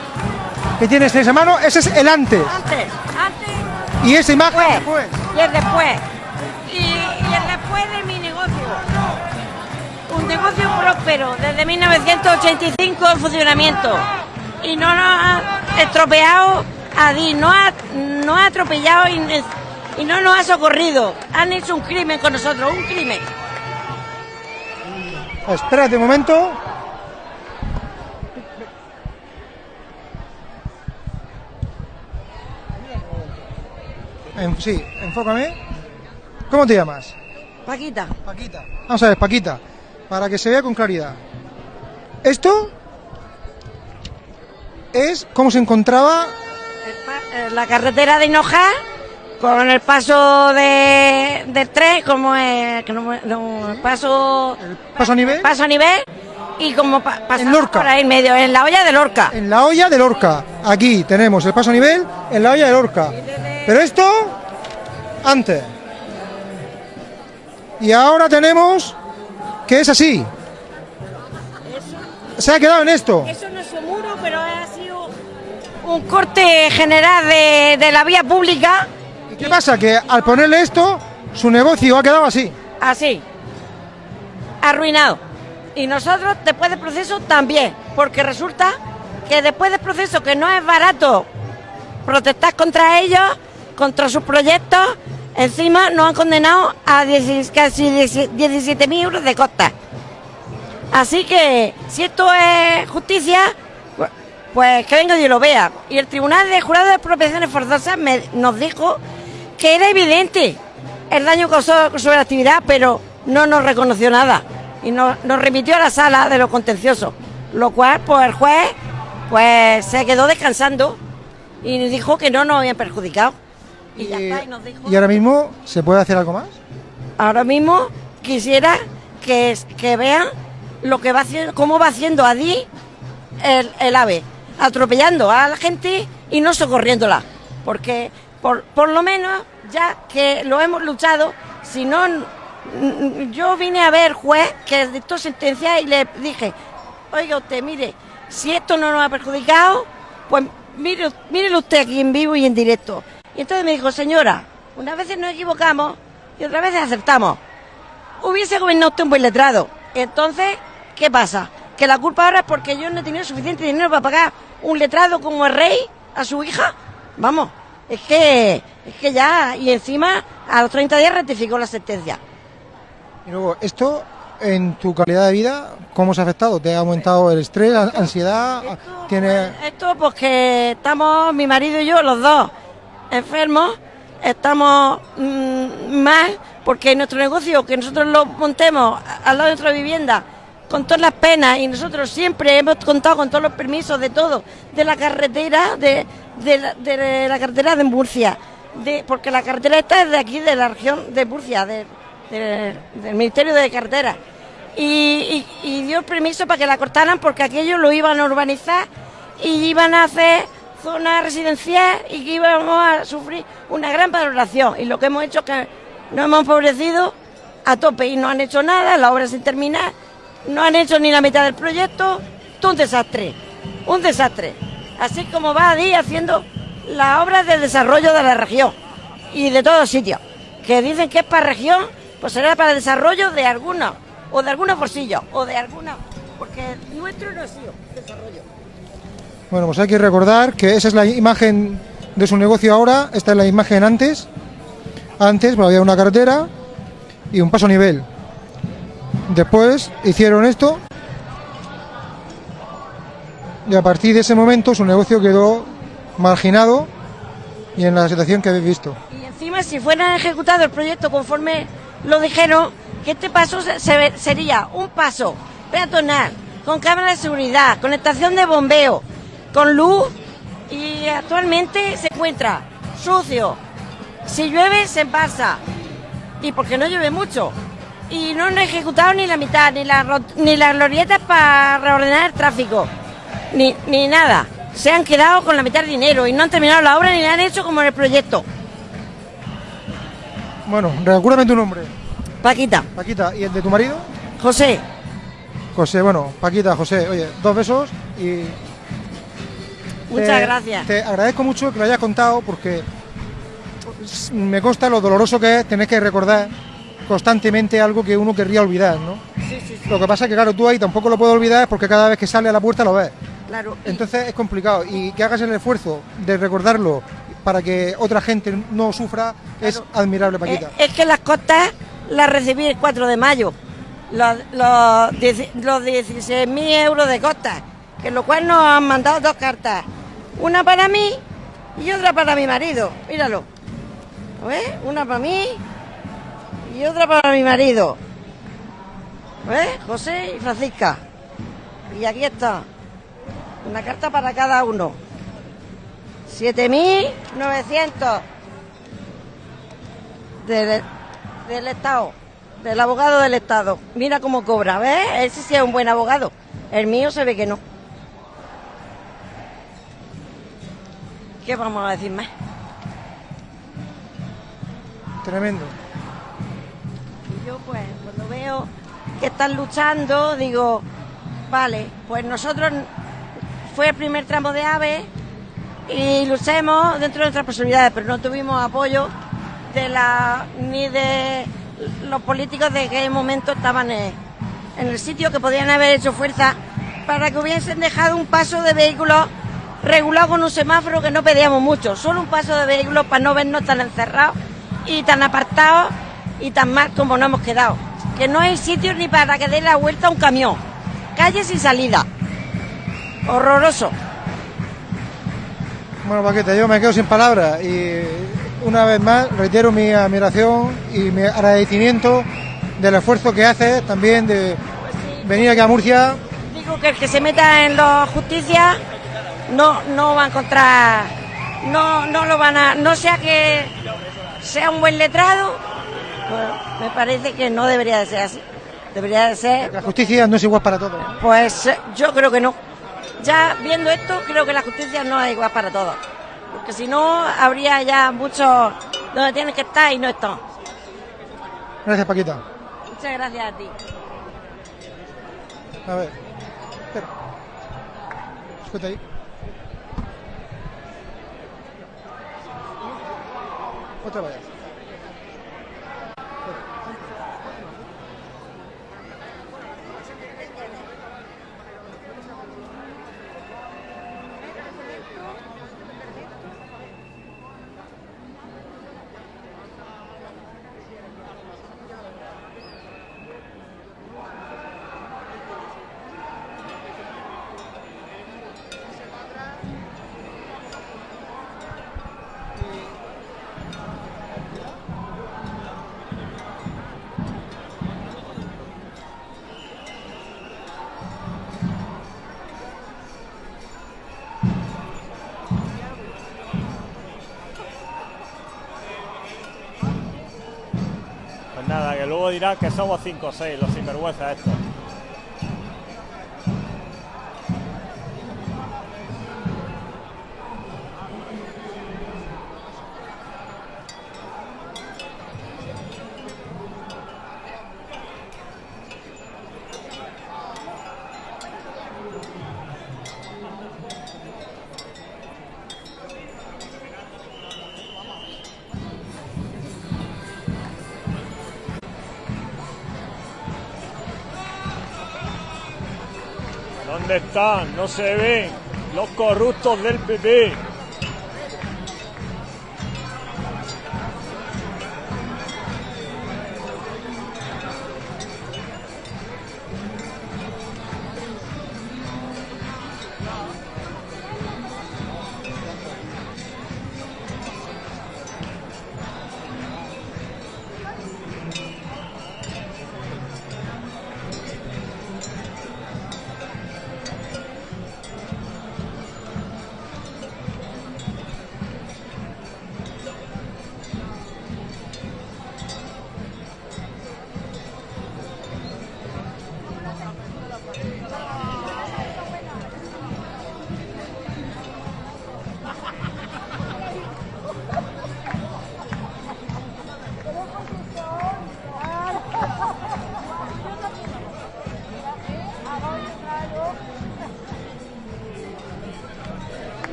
que tienes en esa mano, ese es el antes. Antes, antes Y esa imagen después. y el después. Negocio próspero desde 1985 en funcionamiento. Y no nos ha estropeado a Di, no ha, no ha atropellado y, y no nos ha socorrido. Han hecho un crimen con nosotros, un crimen. Espérate un momento. En- sí, enfócame. ¿Cómo te llamas? Paquita. Paquita. Vamos a ver, Paquita, para que se vea con claridad. Esto es cómo se encontraba Eh, La carretera de Hinoja con el paso de, del tren, como es, no me- no, el paso, paso a nivel. paso a nivel y como pa, En Lorca. por ahí en medio, en la olla de Lorca. en la olla de Lorca. Aquí tenemos el paso a nivel en la olla de Lorca. Pero esto antes. Y ahora tenemos que es así. Se ha quedado en esto. Eso no es un muro, pero ha sido un corte general de, de la vía pública. ¿Y qué pasa? Que al ponerle esto, su negocio ha quedado así. Así. Arruinado. Y nosotros después del proceso también. Porque resulta que después del proceso, que no es barato protestar contra ellos, contra sus proyectos, encima nos han condenado a 10 casi 17.000 euros de costa. Así que si esto es justicia, pu- pues que venga y lo vea. Y el Tribunal de Jurado de Expropiaciones Forzosas nos dijo que era evidente el daño causado sobre la actividad, pero no nos reconoció nada. Y nos, remitió a la sala de los contenciosos. Lo cual, pues el juez pues se quedó descansando y dijo que no nos habían perjudicado. Y ya está, y nos dijo... Y ahora mismo, ¿se puede hacer algo más? Ahora mismo quisiera que, es- que vean lo que va haciendo, cómo va haciendo Adi el, el ave, atropellando a la gente y no socorriéndola. Porque por, por lo menos, ya que lo hemos luchado, si no, yo vine a ver juez que dictó sentencia y le dije, oiga usted, mire, si esto no nos ha perjudicado, pues mire, mírelo usted aquí en vivo y en directo. Y entonces me dijo, señora, unas veces nos equivocamos y otras veces acertamos. Hubiese gobernado usted un buen letrado. Entonces, ¿qué pasa? Que la culpa ahora es porque yo no he tenido suficiente dinero para pagar un letrado como el rey a su hija. Vamos, es que, es que ya, y encima a los 30 días rectificó la sentencia. Y luego, esto, en tu calidad de vida, ¿cómo se ha afectado? ¿Te ha aumentado el estrés, la ansiedad? ¿Tiene... Esto porque estamos, mi marido y yo, los dos, enfermos, estamos mm, mal porque nuestro negocio, que nosotros lo montemos al lado de nuestra vivienda, con todas las penas y nosotros siempre hemos contado con todos los permisos de todo, de la carretera, de, de la, carretera de Murcia, de, porque la carretera esta es de aquí, de la región de Murcia, de- de- del Ministerio de Carretera. Y, y- y dio permiso para que la cortaran porque aquello lo iban a urbanizar y iban a hacer zona residencial y que íbamos a sufrir una gran valoración. Y lo que hemos hecho es que nos hemos empobrecido a tope y no han hecho nada, la obra sin terminar, no han hecho ni la mitad del proyecto, un desastre, un desastre. Así como va a día haciendo las obras de desarrollo de la región y de todos sitios, que dicen que es para región, pues será para el desarrollo de algunos, o de algunos bolsillos, o de algunos, porque nuestro no ha sido desarrollo. Bueno, pues hay que recordar que esa es la imagen de su negocio ahora, esta es la imagen antes. Antes bueno, había una carretera y un paso nivel. Después hicieron esto y a partir de ese momento su negocio quedó marginado y en la situación que habéis visto. Y encima, si fuera ejecutado el proyecto conforme lo dijeron, que este paso se- sería un paso peatonal, con cámara de seguridad, con estación de bombeo, con luz, y actualmente se encuentra sucio. Si llueve, se pasa. Y porque no llueve mucho. Y no han ejecutado ni la mitad, ni, la, ni las glorietas para reordenar el tráfico, ni, ni nada. Se han quedado con la mitad del dinero y no han terminado la obra ni la han hecho como en el proyecto. Bueno, recuérdame tu nombre. Paquita. Paquita, ¿y el de tu marido? José. José, bueno, Paquita, José, oye, dos besos y... Muchas te- gracias. Te agradezco mucho que lo hayas contado porque me consta lo doloroso que es tener que recordar constantemente algo que uno querría olvidar, ¿no? Lo que pasa es que, claro, tú ahí tampoco lo puedes olvidar porque cada vez que sale a la puerta lo ves. Claro. Entonces es complicado y que hagas el esfuerzo de recordarlo para que otra gente no sufra es admirable, Paquita. Es, es que las costas las recibí el 4 de mayo. Los, los, los 16.000 euros de costas. Que lo cual nos han mandado dos cartas. Una para mí y otra para mi marido. Míralo. Una para mí y otra para mi marido. José y Francisca. Y aquí está. Una carta para cada uno. 7.900 del, del Estado, del abogado del Estado. Mira cómo cobra, ¿ves? Ese sí es un buen abogado. El mío se ve que no. ¿Qué vamos a decir más? Tremendo. Y yo pues cuando veo que están luchando, digo, vale, pues nosotros fue el primer tramo de AVE y luchemos dentro de nuestras posibilidades, pero no tuvimos apoyo de la ni de los políticos de aquel momento estaban en, en el sitio que podían haber hecho fuerza para que hubiesen dejado un paso de vehículos regulado con un semáforo que no pedíamos mucho, solo un paso de vehículos para no vernos tan encerrados y tan apartados y tan mal como nos hemos quedado. Que no hay sitio ni para que dé la vuelta a un camión. Calle sin salida. Horroroso. Bueno, Paquita, yo me quedo sin palabras y una vez más reitero mi admiración y mi agradecimiento del esfuerzo que haces también de venir aquí a Murcia. Digo que el que se meta en la justicia no, no va a encontrar, no, no lo van a, no sea que sea un buen letrado, pues me parece que no debería de ser así. Debería de ser, La justicia no es igual para todos. pues yo creo que no. Ya viendo esto, creo que la justicia no es igual para todos. Porque si no, habría ya muchos donde tienen que estar y no están. Gracias, Paquita. Muchas gracias a ti. A ver. Espera. Escucha ahí. Otra vez. Que somos 5 o 6 los sinvergüenzas estos. ¿Dónde están? No se ven los corruptos del PP.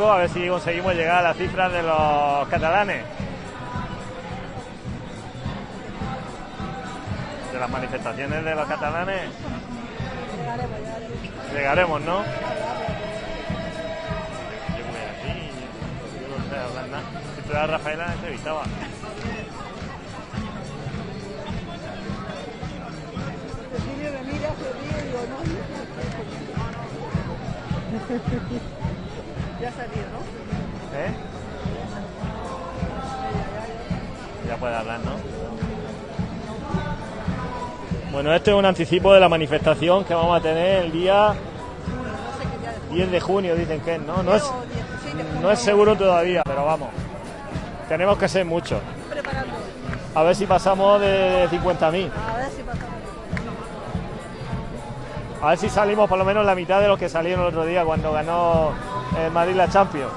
Poco a ver si conseguimos llegar a las cifras de los catalanes. De las manifestaciones de los catalanes. Llegaremos, ¿no? Yo voy aquí, yo no sé hablar nada. Si tú eras Rafaela, la entrevistaba. Ya ha salido, ¿no? ¿Eh? Ya puede hablar, ¿no? Bueno, este es un anticipo de la manifestación que vamos a tener el día 10 de junio, dicen que es, ¿no? No es, no es seguro todavía, pero vamos. Tenemos que ser muchos. A ver si pasamos de 50.000. A ver si pasamos. A ver si salimos por lo menos la mitad de los que salieron el otro día cuando ganó el Madrid la Champions.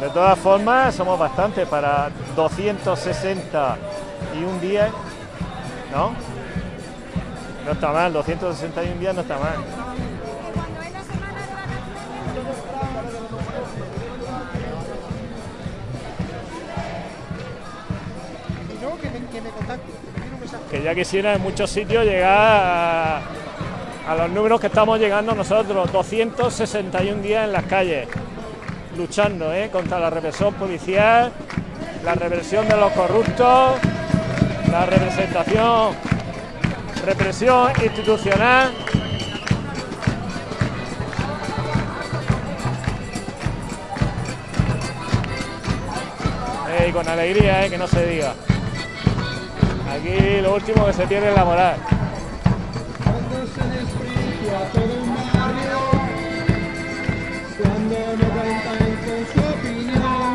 De todas formas, somos bastantes para 260 y un día, ¿no? No está mal, 261 días no está mal. Que me, que me contacte, que ya quisiera en muchos sitios llegar a, a los números que estamos llegando nosotros, 261 días en las calles, luchando ¿eh? contra la represión policial, la represión de los corruptos, la representación, represión institucional. Eh, y con alegría, ¿eh? que no se diga. Aquí lo último que se pierde es la moral. Cuando se desprecia todo un barrio, cuando no cuentan con su opinión,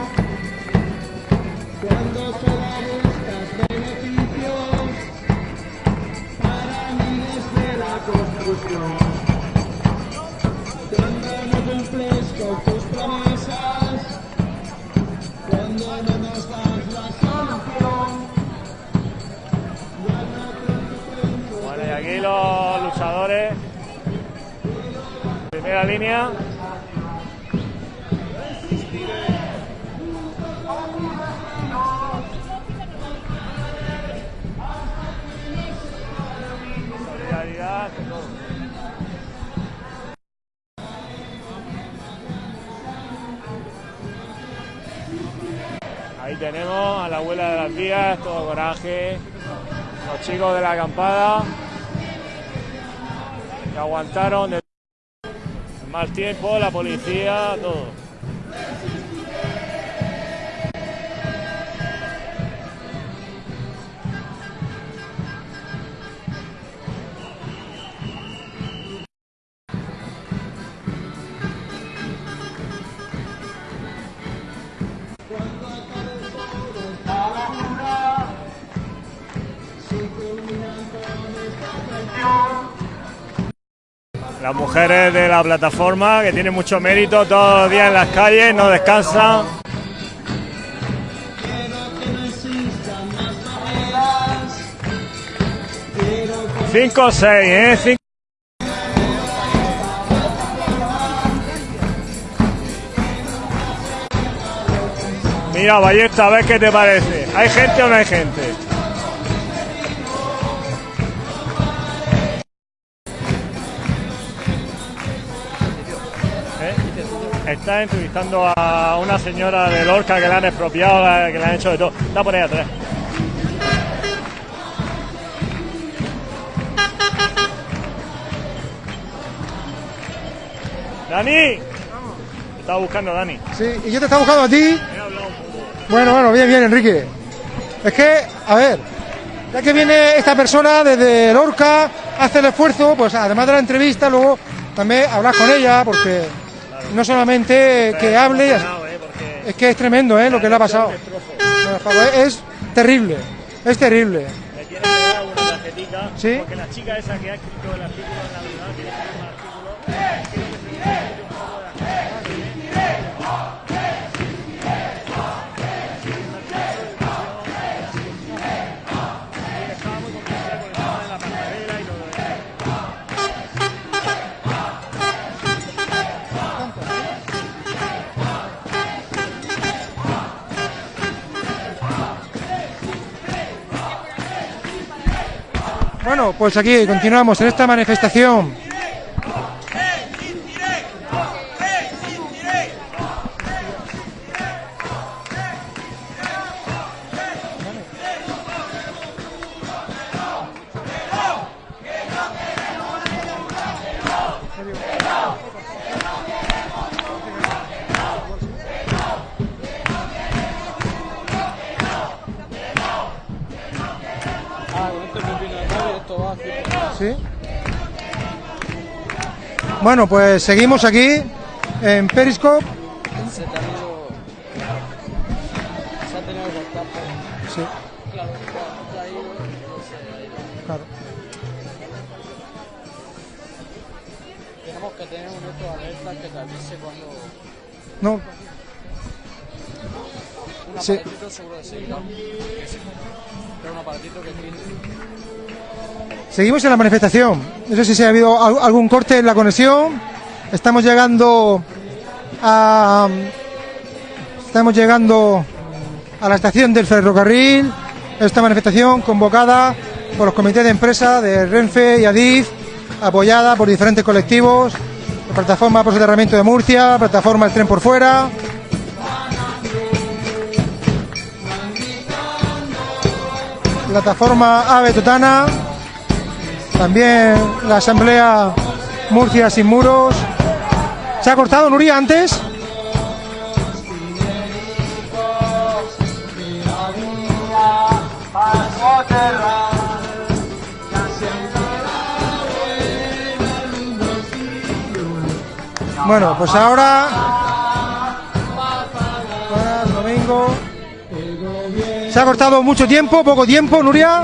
cuando solo buscas beneficios para miles de la construcción, cuando no cumples con tus los luchadores. Primera línea. Solidaridad. Ahí tenemos a la abuela de las vías, todo coraje. Los chicos de la acampada aguantaron el mal tiempo, la policía, todo. Las mujeres de la plataforma que tienen mucho mérito todos los días en las calles, no descansan. Cinco o seis, ¿eh? Cinco. Mira, Ballesta, a ver qué te parece. ¿Hay gente o no hay gente? Está entrevistando a una señora de Lorca que le han expropiado, la- que le han hecho de todo. Está por ahí atrás. Dani. Te Estaba buscando a Dani. Sí, y yo te estaba buscando a ti. Bueno, bueno, bien, bien, Enrique. Es que, a ver, ya que viene esta persona desde Lorca, hace el esfuerzo, pues además de la entrevista, luego también hablar con ella, porque no solamente que hable, es que es tremendo, ¿eh? Lo que le ha pasado. Es terrible, es terrible. Le tiene que dar una tarjetita. ¿Sí? Porque la chica esa que ha escrito el artículo en la Bueno, pues aquí continuamos en esta manifestación. Bueno, pues seguimos aquí en Periscope. Se ha ido. Se ha tenido pero- Sí. Claro. Tenemos que tener un de alerta que te avise cuando. No, Un aparatito seguro de sí. Pero un aparatito que tiene. Seguimos en la manifestación. No sé si ha habido al- algún corte en la conexión. Estamos llegando a estamos llegando a la estación del ferrocarril. Esta manifestación convocada por los comités de empresa de Renfe y Adif, apoyada por diferentes colectivos, la plataforma por soterramiento de Murcia, plataforma El Tren por Fuera. Plataforma Ave Totana, también la Asamblea Murcia Sin Muros. ¿Se ha cortado Nuria antes? Bueno, pues ahora. Buenas, domingo. ¿Se ha cortado mucho tiempo, poco tiempo, Nuria?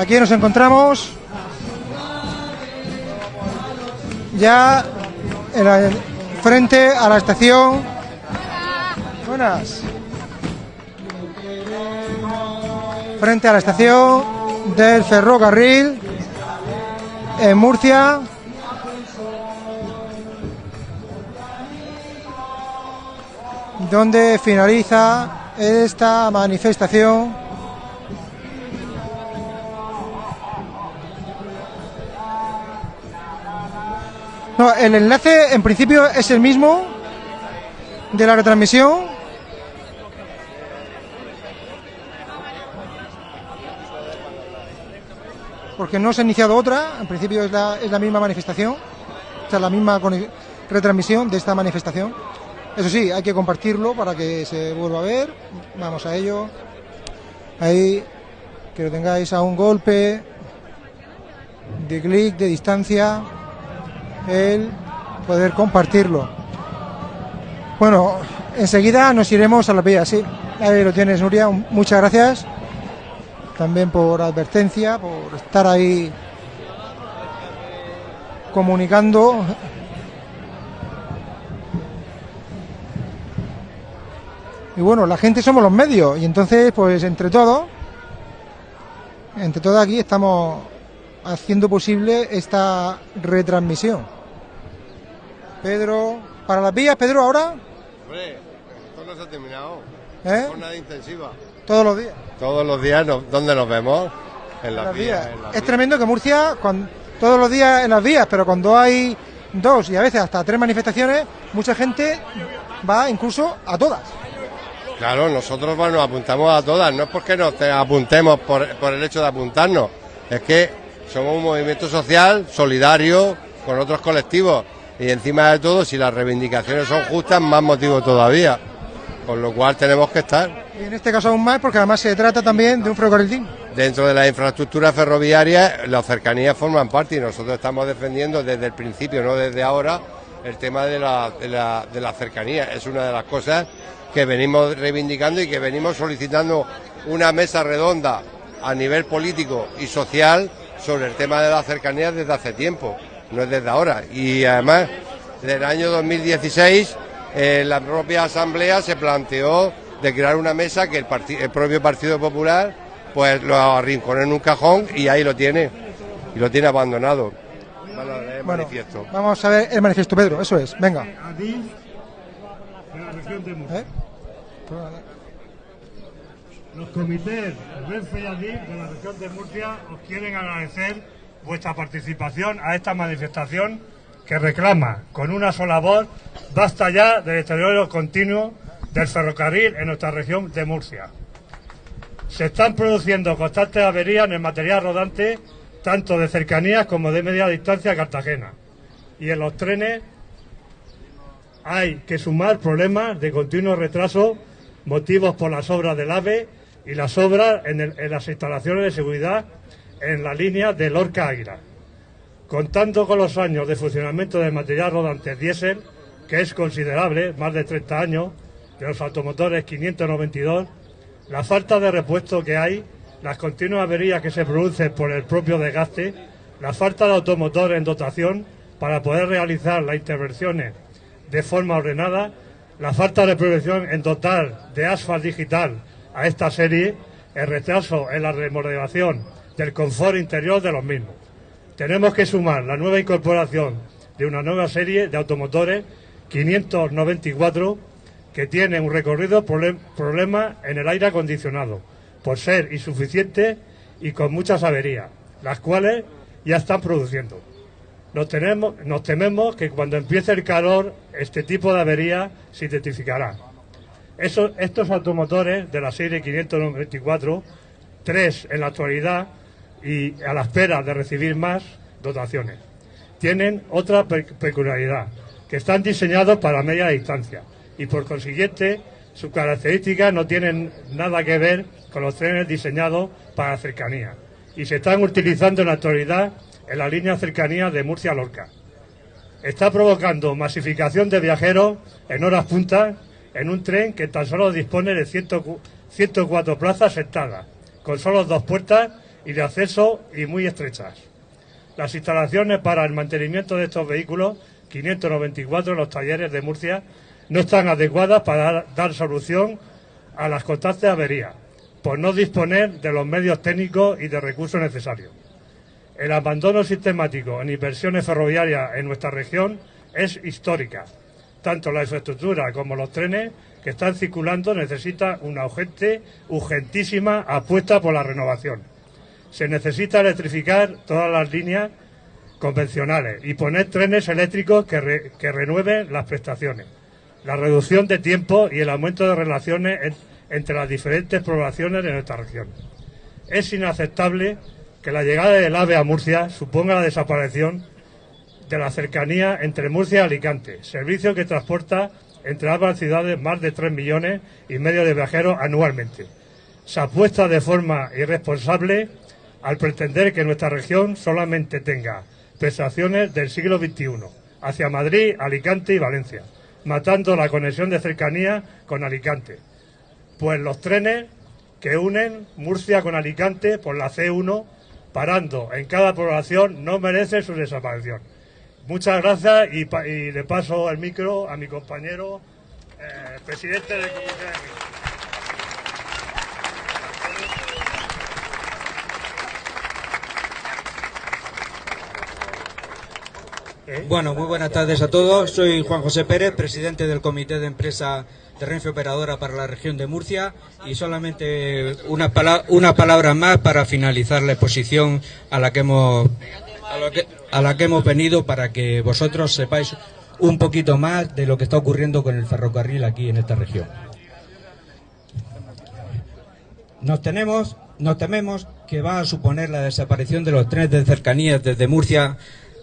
Aquí nos encontramos ya frente a la estación. Buenas. Frente a la estación del ferrocarril en Murcia. donde finaliza esta manifestación No, el enlace en principio es el mismo de la retransmisión. Porque no se ha iniciado otra, en principio es la, es la misma manifestación, o sea, la misma retransmisión de esta manifestación. Eso sí, hay que compartirlo para que se vuelva a ver. Vamos a ello. Ahí, que lo tengáis a un golpe de clic, de distancia el poder compartirlo. Bueno, enseguida nos iremos a la vía, sí. Ahí lo tienes, Nuria. Muchas gracias. También por advertencia, por estar ahí comunicando. Y bueno, la gente somos los medios. Y entonces, pues entre todos, entre todos aquí estamos haciendo posible esta retransmisión. Pedro, para las vías, Pedro, ahora, Hombre, esto no se ha terminado. ¿Eh? Jornada intensiva. todos los días. Todos los días, nos- ¿dónde nos vemos? En las las vías. vías. en las Es vías. tremendo que Murcia, cuan- todos los días en las vías, pero cuando hay dos y a veces hasta tres manifestaciones, mucha gente va incluso a todas. Claro, nosotros bueno, nos apuntamos a todas. No es porque nos te- apuntemos por, por el hecho de apuntarnos. Es que somos un movimiento social, solidario, con otros colectivos. Y encima de todo, si las reivindicaciones son justas, más motivo todavía. Con lo cual tenemos que estar. Y en este caso aún más, porque además se trata también de un ferrocarril. Dentro de la infraestructura ferroviaria, las cercanías forman parte y nosotros estamos defendiendo desde el principio, no desde ahora, el tema de la, de la, de la cercanía. Es una de las cosas que venimos reivindicando y que venimos solicitando una mesa redonda a nivel político y social sobre el tema de las cercanías desde hace tiempo, no es desde ahora. Y además, desde el año 2016, eh, la propia Asamblea se planteó de crear una mesa que el, parti- el propio Partido Popular pues lo arrinconó en un cajón y ahí lo tiene, y lo tiene abandonado. Bueno, el Bueno, manifiesto. vamos a ver el manifiesto, Pedro, eso es, venga. Adif de la región de Murcia. ¿Eh? Los comités Renfe y de la región de Murcia os quieren agradecer vuestra participación a esta manifestación que reclama con una sola voz basta ya del deterioro continuo del ferrocarril en nuestra región de Murcia. Se están produciendo constantes averías en el material rodante tanto de cercanías como de media distancia a Cartagena. Y en los trenes hay que sumar problemas de continuo retraso motivos por las obras del AVE y las obras en, las instalaciones de seguridad en la línea de Lorca Águila. Contando con los años de funcionamiento del material rodante diésel, que es considerable, más de 30 años, de los automotores 592, la falta de repuesto que hay, las continuas averías que se producen por el propio desgaste, la falta de automotores en dotación para poder realizar las intervenciones de forma ordenada, la falta de prevención en dotar de asfalt digital a esta serie, el retraso en la remodelación del confort interior de los mismos. Tenemos que sumar la nueva incorporación de una nueva serie de automotores 594 que tienen un recorrido problem- problema en el aire acondicionado por ser insuficiente y con muchas averías, las cuales ya están produciendo. Nos, nos tememos que cuando empiece el calor este tipo de avería se identificará. Estos automotores de la serie 594, tres en la actualidad y a la espera de recibir más dotaciones, tienen otra pe- peculiaridad, que están diseñados para media distancia y por consiguiente sus características no tienen nada que ver con los trenes diseñados para cercanía y se están utilizando en la actualidad en la línea cercanía de Murcia-Lorca. Está provocando masificación de viajeros en horas puntas en un tren que tan solo dispone de 100 104 plazas sentadas, con solo dos puertas y de acceso y muy estrechas. Las instalaciones para el mantenimiento de estos vehículos, 594 en los talleres de Murcia, no están adecuadas para dar, solución a las constantes averías, por no disponer de los medios técnicos y de recursos necesarios. El abandono sistemático en inversiones ferroviarias en nuestra región es histórica. Tanto la infraestructura como los trenes que están circulando necesitan una urgente, urgentísima apuesta por la renovación. Se necesita electrificar todas las líneas convencionales y poner trenes eléctricos que, que renueven las prestaciones. La reducción de tiempo y el aumento de relaciones en- entre las diferentes poblaciones de nuestra región. Es inaceptable que la llegada del AVE a Murcia suponga la desaparición de la cercanía entre Murcia y Alicante, servicio que transporta entre ambas ciudades más de 3 millones y medio de viajeros anualmente. Se apuesta de forma irresponsable al pretender que nuestra región solamente tenga prestaciones del siglo XXI hacia Madrid, Alicante y Valencia, matando la conexión de cercanía con Alicante. pues los trenes que unen Murcia con Alicante por la C1, parando en cada población, no merece su desaparición. Muchas gracias y, le paso el micro a mi compañero, eh, presidente del comité de Bueno, muy buenas tardes a todos. Soy Juan José Pérez, presidente del Comité de Empresa de Operadora para la región de Murcia y solamente una palabra más para finalizar la exposición a la que hemos a la que, hemos venido para que vosotros sepáis un poquito más de lo que está ocurriendo con el ferrocarril aquí en esta región. Nos tenemos, nos tememos que va a suponer la desaparición de los trenes de cercanías desde Murcia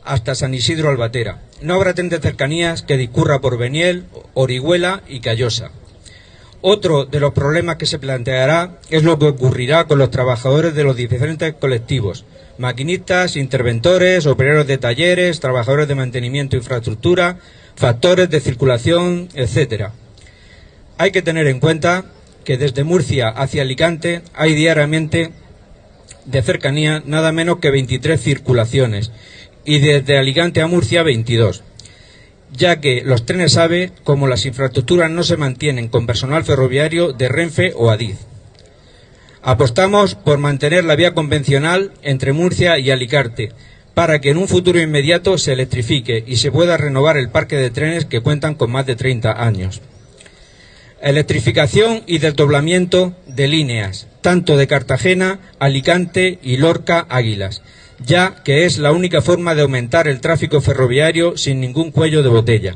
hasta San Isidro Albatera. No habrá tren de cercanías que discurra por Beniel, Orihuela y Callosa. Otro de los problemas que se planteará es lo que ocurrirá con los trabajadores de los diferentes colectivos, maquinistas, interventores, operarios de talleres, trabajadores de mantenimiento e infraestructura, factores de circulación, etcétera. Hay que tener en cuenta que desde Murcia hacia Alicante hay diariamente de cercanía nada menos que 23 circulaciones y desde Alicante a Murcia 22, ya que los trenes AVE, como las infraestructuras no se mantienen con personal ferroviario de Renfe o Adif. Apostamos por mantener la vía convencional entre Murcia y Alicante para que en un futuro inmediato se electrifique y se pueda renovar el parque de trenes que cuentan con más de 30 años. Electrificación y desdoblamiento de líneas, tanto de Cartagena, Alicante y Lorca Águilas, ya que es la única forma de aumentar el tráfico ferroviario sin ningún cuello de botella.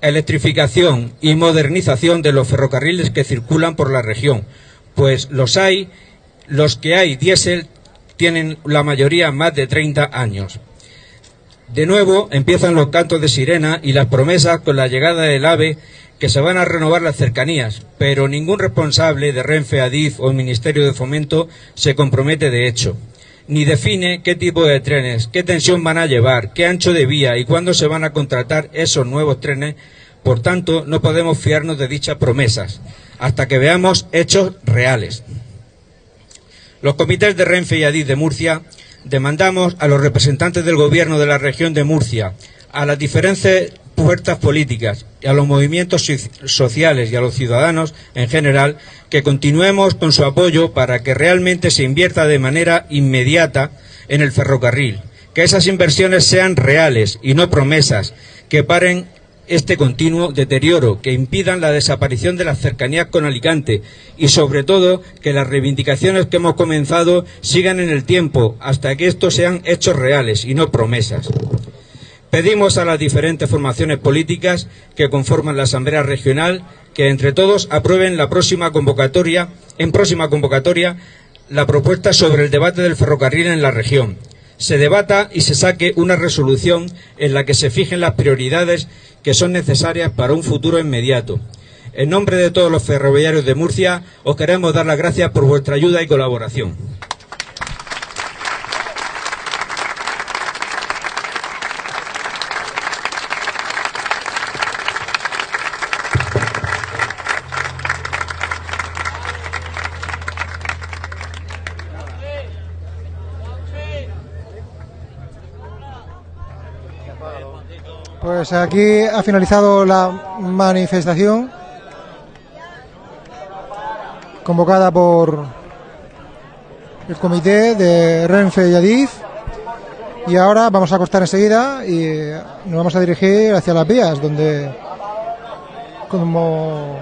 Electrificación y modernización de los ferrocarriles que circulan por la región, pues los hay, los que hay diésel tienen la mayoría más de 30 años. De nuevo empiezan los cantos de sirena y las promesas con la llegada del AVE que se van a renovar las cercanías, pero ningún responsable de Renfe, Adif o el Ministerio de Fomento se compromete de hecho, ni define qué tipo de trenes, qué tensión van a llevar, qué ancho de vía y cuándo se van a contratar esos nuevos trenes. Por tanto, no podemos fiarnos de dichas promesas hasta que veamos hechos reales. Los comités de Renfe y Adif de Murcia demandamos a los representantes del Gobierno de la región de Murcia, a las diferentes fuerzas políticas y a los movimientos so- sociales y a los ciudadanos en general que continuemos con su apoyo para que realmente se invierta de manera inmediata en el ferrocarril, que esas inversiones sean reales y no promesas, que paren este continuo deterioro, que impidan la desaparición de las cercanías con Alicante y, sobre todo, que las reivindicaciones que hemos comenzado sigan en el tiempo hasta que estos sean hechos reales y no promesas. Pedimos a las diferentes formaciones políticas que conforman la Asamblea Regional que entre todos aprueben la próxima convocatoria, en próxima convocatoria, la propuesta sobre el debate del ferrocarril en la región. Se debata y se saque una resolución en la que se fijen las prioridades que son necesarias para un futuro inmediato. En nombre de todos los ferroviarios de Murcia, os queremos dar las gracias por vuestra ayuda y colaboración. Pues aquí ha finalizado la manifestación convocada por el comité de Renfe y Adif. Y ahora vamos a acostar enseguida y nos vamos a dirigir hacia las vías, donde como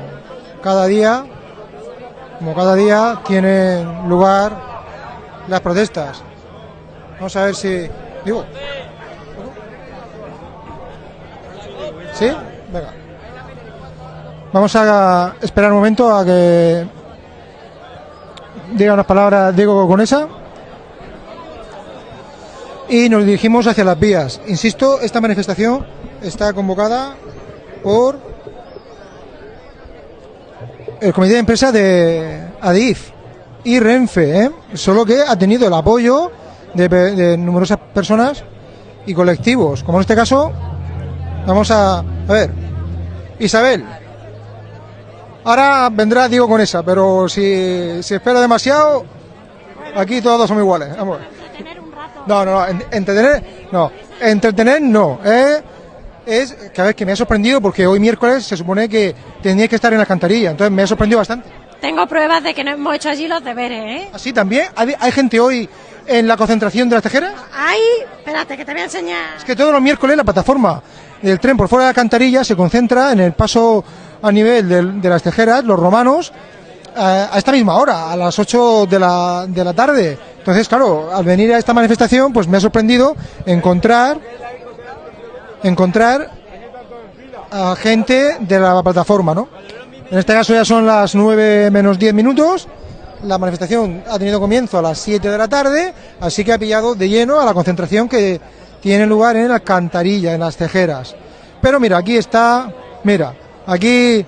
cada día, como cada día tienen lugar las protestas. Vamos a ver si digo. Venga. Vamos a esperar un momento a que diga unas palabras Diego Conesa. Y nos dirigimos hacia las vías. Insisto, esta manifestación está convocada por el comité de empresa de Adif y Renfe, ¿eh? solo que ha tenido el apoyo de, de numerosas personas y colectivos, como en este caso Vamos a, a ver. Isabel. Ahora vendrá Diego con esa, pero si se espera demasiado, aquí todos somos iguales. Vamos. No, no, no, en- entretener, no, entretener no, ¿eh? Es que a ver, que me ha sorprendido porque hoy miércoles se supone que tenía que estar en la alcantarilla, entonces me ha sorprendido bastante. Tengo pruebas de que no hemos hecho allí los deberes, ¿eh? Así también, ¿Hay, hay gente hoy en la concentración de las tejeras? Ahí, espérate, que te voy a enseñar. Es que todos los miércoles la plataforma del tren por fuera de la alcantarilla se concentra en el paso a nivel de, las tejeras, los romanos, a esta misma hora, a las 8 de la, de la tarde. Entonces, claro, al venir a esta manifestación, pues me ha sorprendido encontrar, encontrar a gente de la plataforma, ¿no? En este caso ya son las 9 menos 10 minutos. La manifestación ha tenido comienzo a las 7 de la tarde, así que ha pillado de lleno a la concentración que tiene lugar en la alcantarilla, en las tejeras. Pero mira, aquí está, mira, aquí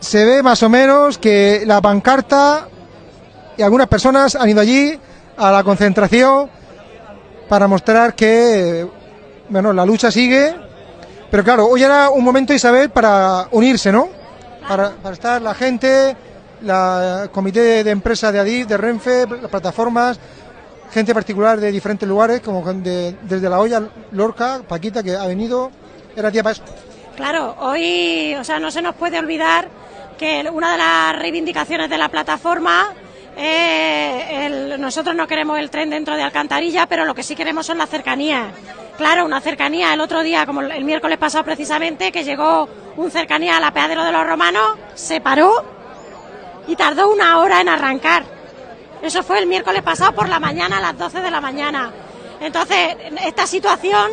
se ve más o menos que la pancarta y algunas personas han ido allí a la concentración para mostrar que bueno, la lucha sigue. Pero claro, hoy era un momento, Isabel, para unirse, ¿no? Para, para estar la gente, la el comité de, de empresa de Adif, de Renfe, las plataformas, gente particular de diferentes lugares, como de- desde La Olla, Lorca, Paquita, que ha venido. Era día para. Claro, hoy, o sea, no se nos puede olvidar que una de las reivindicaciones de la plataforma eh, el- nosotros no queremos el tren dentro de Alcantarilla, pero lo que sí queremos son las cercanías. Claro, una cercanía el otro día, como el miércoles pasado precisamente, que llegó un cercanía al apeadero de los romanos, se paró y tardó una hora en arrancar. Eso fue el miércoles pasado por la mañana, a las 12 de la mañana. Entonces, esta situación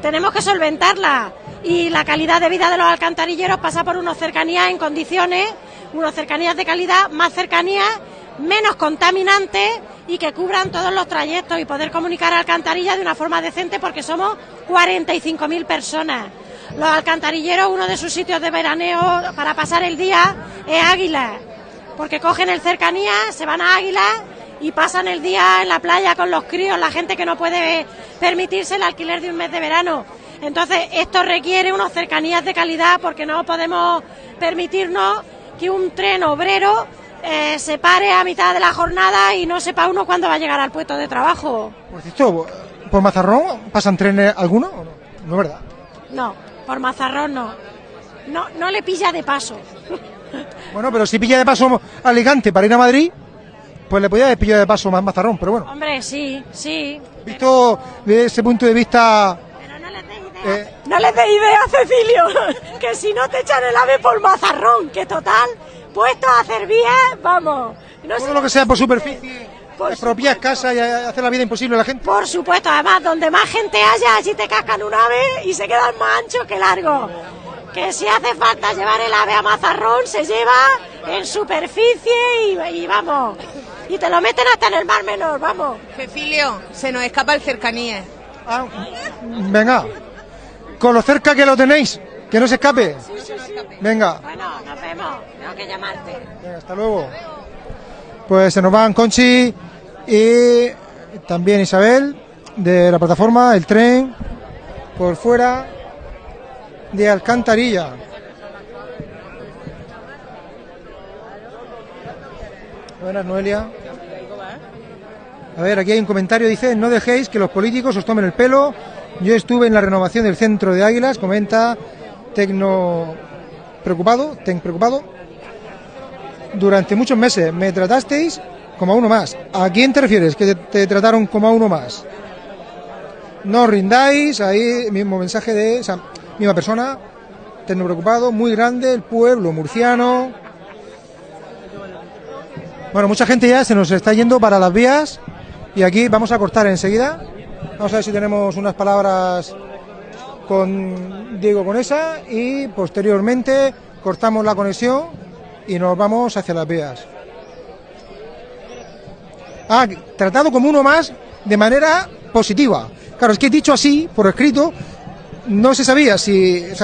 tenemos que solventarla y la calidad de vida de los alcantarilleros pasa por unos cercanías en condiciones, unos cercanías de calidad, más cercanías, menos contaminantes y que cubran todos los trayectos y poder comunicar a Alcantarilla de una forma decente porque somos 45.000 personas. Los alcantarilleros, uno de sus sitios de veraneo para pasar el día es Águila, porque cogen el cercanía, se van a Águila y pasan el día en la playa con los críos, la gente que no puede permitirse el alquiler de un mes de verano. Entonces, esto requiere unas cercanías de calidad porque no podemos permitirnos que un tren obrero eh, se pare a mitad de la jornada y no sepa uno cuándo va a llegar al puesto de trabajo. Por cierto, ¿por Mazarrón pasan trenes algunos o no? No es verdad. No, por Mazarrón no. No, no le pilla de paso. Bueno, pero si pilla de paso Alicante para ir a Madrid, pues le podía haber pillado de paso más Mazarrón, pero bueno. Hombre, sí, sí. Visto desde ese punto de vista... eh, No le des idea, Cecilio, que si no te echan el ave por mazarrón, que total, puesto a hacer bien, vamos. No todo sé- lo que sea por superficie, expropiar casa y hacer la vida imposible a la gente. Por supuesto, además, donde más gente haya, allí te cascan un ave y se quedan más anchos que largos. Que si hace falta llevar el ave a mazarrón, se lleva en superficie y, y vamos. Y te lo meten hasta en el mar menor, vamos. Cecilio, se nos escapa el cercanía. Venga, con lo cerca que lo tenéis, que no se escape. Venga, Bueno, nos vemos. Tengo que llamarte. venga, hasta luego. Pues se nos van Conchi y también Isabel de la plataforma, el tren, por fuera de Alcantarilla. Buenas, Noelia. A ver, aquí hay un comentario, dice, no dejéis que los políticos os tomen el pelo. Yo estuve en la renovación del centro de Águilas, comenta Tecno preocupado, Ten preocupado. Durante muchos meses me tratasteis como a uno más. ¿A quién te refieres que te, trataron como a uno más? No os rindáis, ahí mismo mensaje de esa misma persona, Tecno preocupado, muy grande, el pueblo murciano. Bueno, mucha gente ya se nos está yendo para las vías y aquí vamos a cortar enseguida. Vamos a ver si tenemos unas palabras con Diego Conesa y posteriormente cortamos la conexión y nos vamos hacia las vías. Ah, tratado como uno más de manera positiva. Claro, es que dicho así, por escrito, no se sabía si. eh,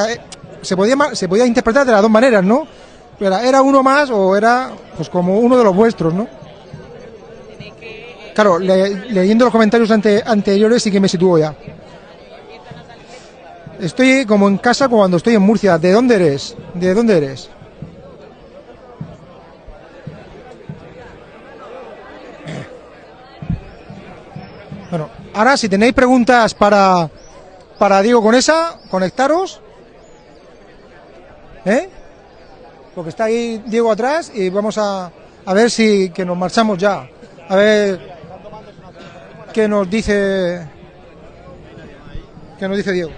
se, podía, se podía interpretar de las dos maneras, ¿no? Era, era uno más o era pues como uno de los vuestros, ¿no? Claro, le- leyendo los comentarios ante- anteriores sí que me sitúo ya. Estoy como en casa cuando estoy en Murcia. ¿De dónde eres? ¿De dónde eres? Bueno, ahora si tenéis preguntas para, para Diego Conesa, conectaros. ¿Eh? Porque está ahí Diego atrás y vamos a, a ver si que nos marchamos ya. A ver qué nos dice qué nos dice Diego.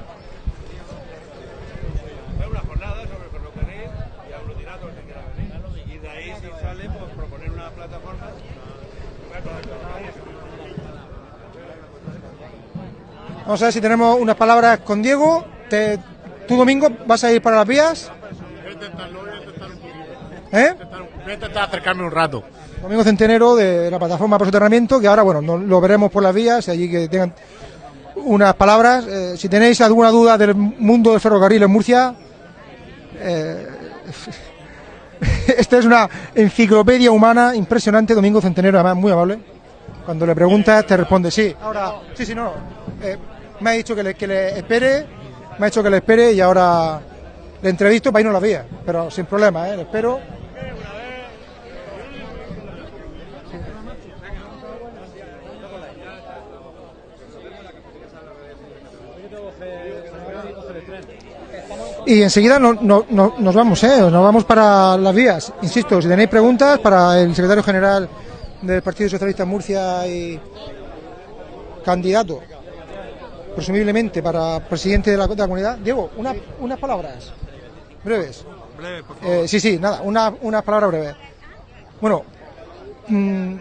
una jornada sobre el ferrocarril y aglutinar todo el que quiera venir. Y de ahí, si sale, pues proponer una plataforma. Vamos a ver si tenemos unas palabras con Diego. Te- ¿Tú, Domingo, vas a ir para las vías? ¿Eh? Voy a intentar acercarme un rato. Domingo Centenero de la plataforma por soterramiento, que ahora, bueno, no- lo veremos por las vías, y allí que tengan unas palabras. Eh, si tenéis alguna duda del mundo del ferrocarril en Murcia, eh, esta es una enciclopedia humana impresionante, Domingo Centenero, además muy amable. Cuando le preguntas, te responde sí. Ahora, sí, sí, no. eh, me ha dicho que le, que le espere, me ha dicho que le espere y ahora le entrevisto para irnos a las vías, pero sin problema, ¿eh? Le espero. Y enseguida no- no- no- nos vamos, ¿eh? Nos vamos para las vías. Insisto, si tenéis preguntas para el secretario general del Partido Socialista Murcia y candidato, presumiblemente para presidente de la, de la comunidad. Diego, una- unas palabras breves. Breve, por Eh, sí, sí, nada, una- unas palabras breves. Bueno, mm,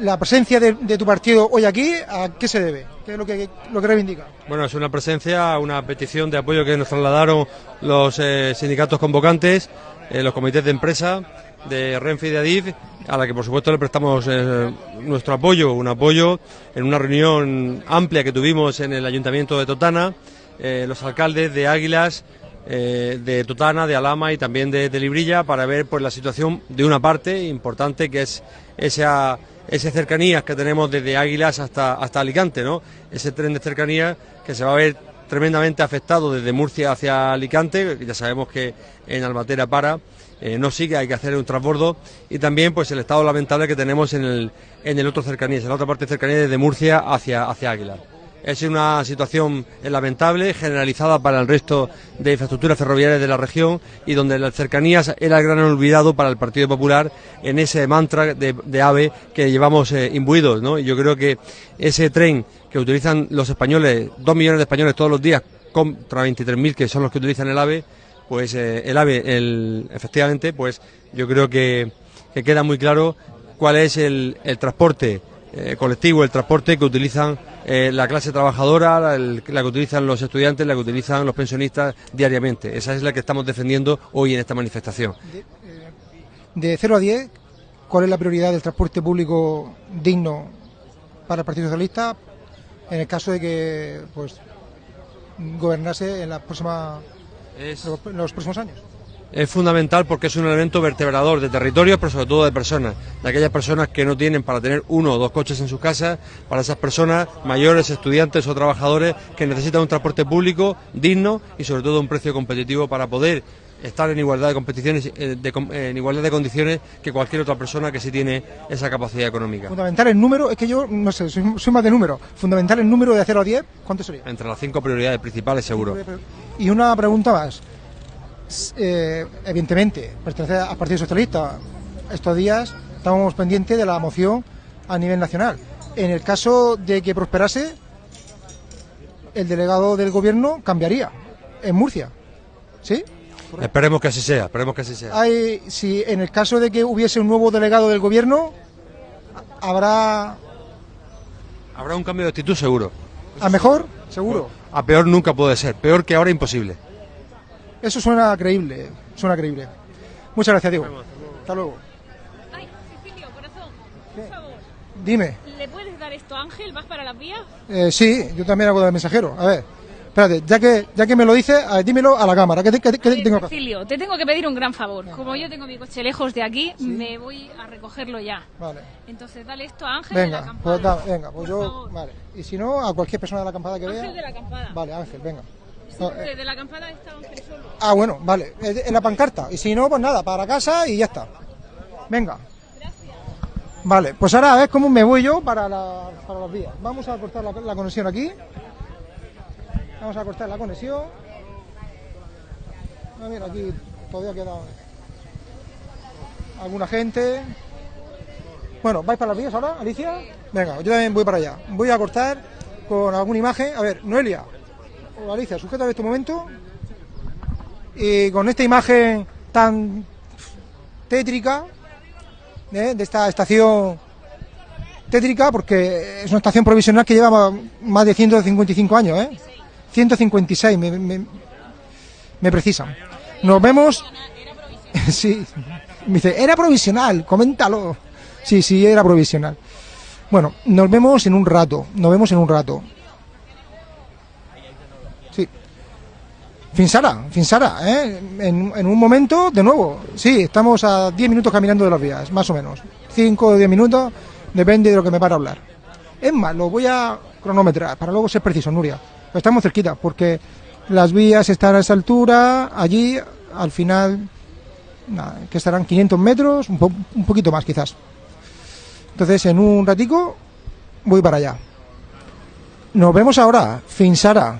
la presencia de, de tu partido hoy aquí, ¿a qué se debe? ¿Qué es lo que, lo que reivindica? Bueno, es una presencia, una petición de apoyo que nos trasladaron los eh, sindicatos convocantes, eh, los comités de empresa de Renfe y de Adif, a la que por supuesto le prestamos eh, nuestro apoyo, un apoyo en una reunión amplia que tuvimos en el Ayuntamiento de Totana, eh, los alcaldes de Águilas, eh, de Totana, de Alama y también de, Librilla para ver pues la situación de una parte importante que es esa esas cercanías que tenemos desde Águilas hasta hasta Alicante, ¿no? Ese tren de cercanías que se va a ver tremendamente afectado desde Murcia hacia Alicante, ya sabemos que en Albatera para, eh, no sigue, hay que hacer un transbordo y también pues el estado lamentable que tenemos en el, en el otro cercanías, en la otra parte de cercanía desde Murcia hacia, hacia Águila. Es una situación lamentable, generalizada para el resto de infraestructuras ferroviarias de la región y donde las cercanías era el gran olvidado para el Partido Popular en ese mantra de, de AVE que llevamos eh, imbuidos. ¿no? Yo creo que ese tren que utilizan los españoles, dos millones de españoles todos los días, contra 23.000 que son los que utilizan el AVE, pues eh, el AVE, el, efectivamente, pues yo creo que, que queda muy claro cuál es el, el transporte eh, colectivo, el transporte que utilizan eh, la clase trabajadora, la, que utilizan los estudiantes, la que utilizan los pensionistas diariamente. Esa es la que estamos defendiendo hoy en esta manifestación. De 0 a 10, ¿cuál es la prioridad del transporte público digno para el Partido Socialista en el caso de que pues gobernase en, la próxima, en los próximos años? Es fundamental porque es un elemento vertebrador de territorios, pero sobre todo de personas, de aquellas personas que no tienen para tener uno o dos coches en sus casas, para esas personas mayores, estudiantes o trabajadores que necesitan un transporte público digno y sobre todo un precio competitivo para poder estar en igualdad de competiciones, eh, de com- en igualdad de condiciones que cualquier otra persona que sí tiene esa capacidad económica. Fundamental el número, es que yo no sé, soy, soy más de número. Fundamental el número de 0 a 10, ¿cuánto sería? Entre las cinco prioridades principales, seguro. Y una pregunta más. Eh, evidentemente, pertenece al Partido Socialista. Estos días estábamos pendientes de la moción a nivel nacional. En el caso de que prosperase, el delegado del gobierno cambiaría en Murcia. ¿Sí? Esperemos que así sea, esperemos que así sea. Hay, si en el caso de que hubiese un nuevo delegado del gobierno, habrá Habrá un cambio de actitud seguro. a mejor, seguro. A peor nunca puede ser, peor que ahora imposible. Eso suena creíble, suena creíble. Muchas gracias, Diego. Hasta luego. Ay, Cecilio, corazón, por favor. Dime. ¿Le puedes dar esto a Ángel? ¿Vas para las vías? Eh, sí, yo también hago de mensajero. A ver, espérate, ya que, ya que me lo dices, ver, dímelo a la cámara. ¿Qué, qué qué tengo que hacer? Te tengo que pedir un gran favor. Como yo tengo mi coche lejos de aquí, me voy a recogerlo ya. Vale. Entonces, dale esto a Ángel de la Venga, acampada. pues, da- venga, pues yo. Vale. Y si no, a cualquier persona de la acampada que Ángel vea. de la acampada. Vale, Ángel, venga. Desde la campana está Ángel solo. Ah, bueno, vale, en en la pancarta. Y si no, pues nada, para casa y ya está. Venga. Vale, pues ahora a ver cómo me voy yo para, la- para las vías. Vamos a cortar la, la conexión aquí. Vamos a cortar la conexión. A ver, aquí todavía queda alguna gente. Bueno, ¿vais para las vías ahora, Alicia? Venga, yo también voy para allá. Voy a cortar con alguna imagen. A ver, Noelia o Alicia, sujeta este momento. Y con esta imagen tan tétrica ¿eh? de esta estación tétrica, porque es una estación provisional que lleva más de 155 años, ¿eh? 156, me, me, me precisan. Nos vemos. sí, me dice, era provisional, coméntalo. Sí, sí, era provisional. Bueno, nos vemos en un rato, nos vemos en un rato. Sí. Finsara, Finsara, ¿eh? En, en un momento, de nuevo, sí, estamos a 10 minutos caminando de las vías, más o menos. 5 o 10 minutos, depende de lo que me para hablar. Es más, lo voy a cronometrar, para luego ser preciso, Nuria. Estamos cerquita, porque las vías están a esa altura, allí, al final, nada, que estarán 500 metros, un, po- un poquito más quizás. Entonces, en un ratico, voy para allá. Nos vemos ahora, Finsara.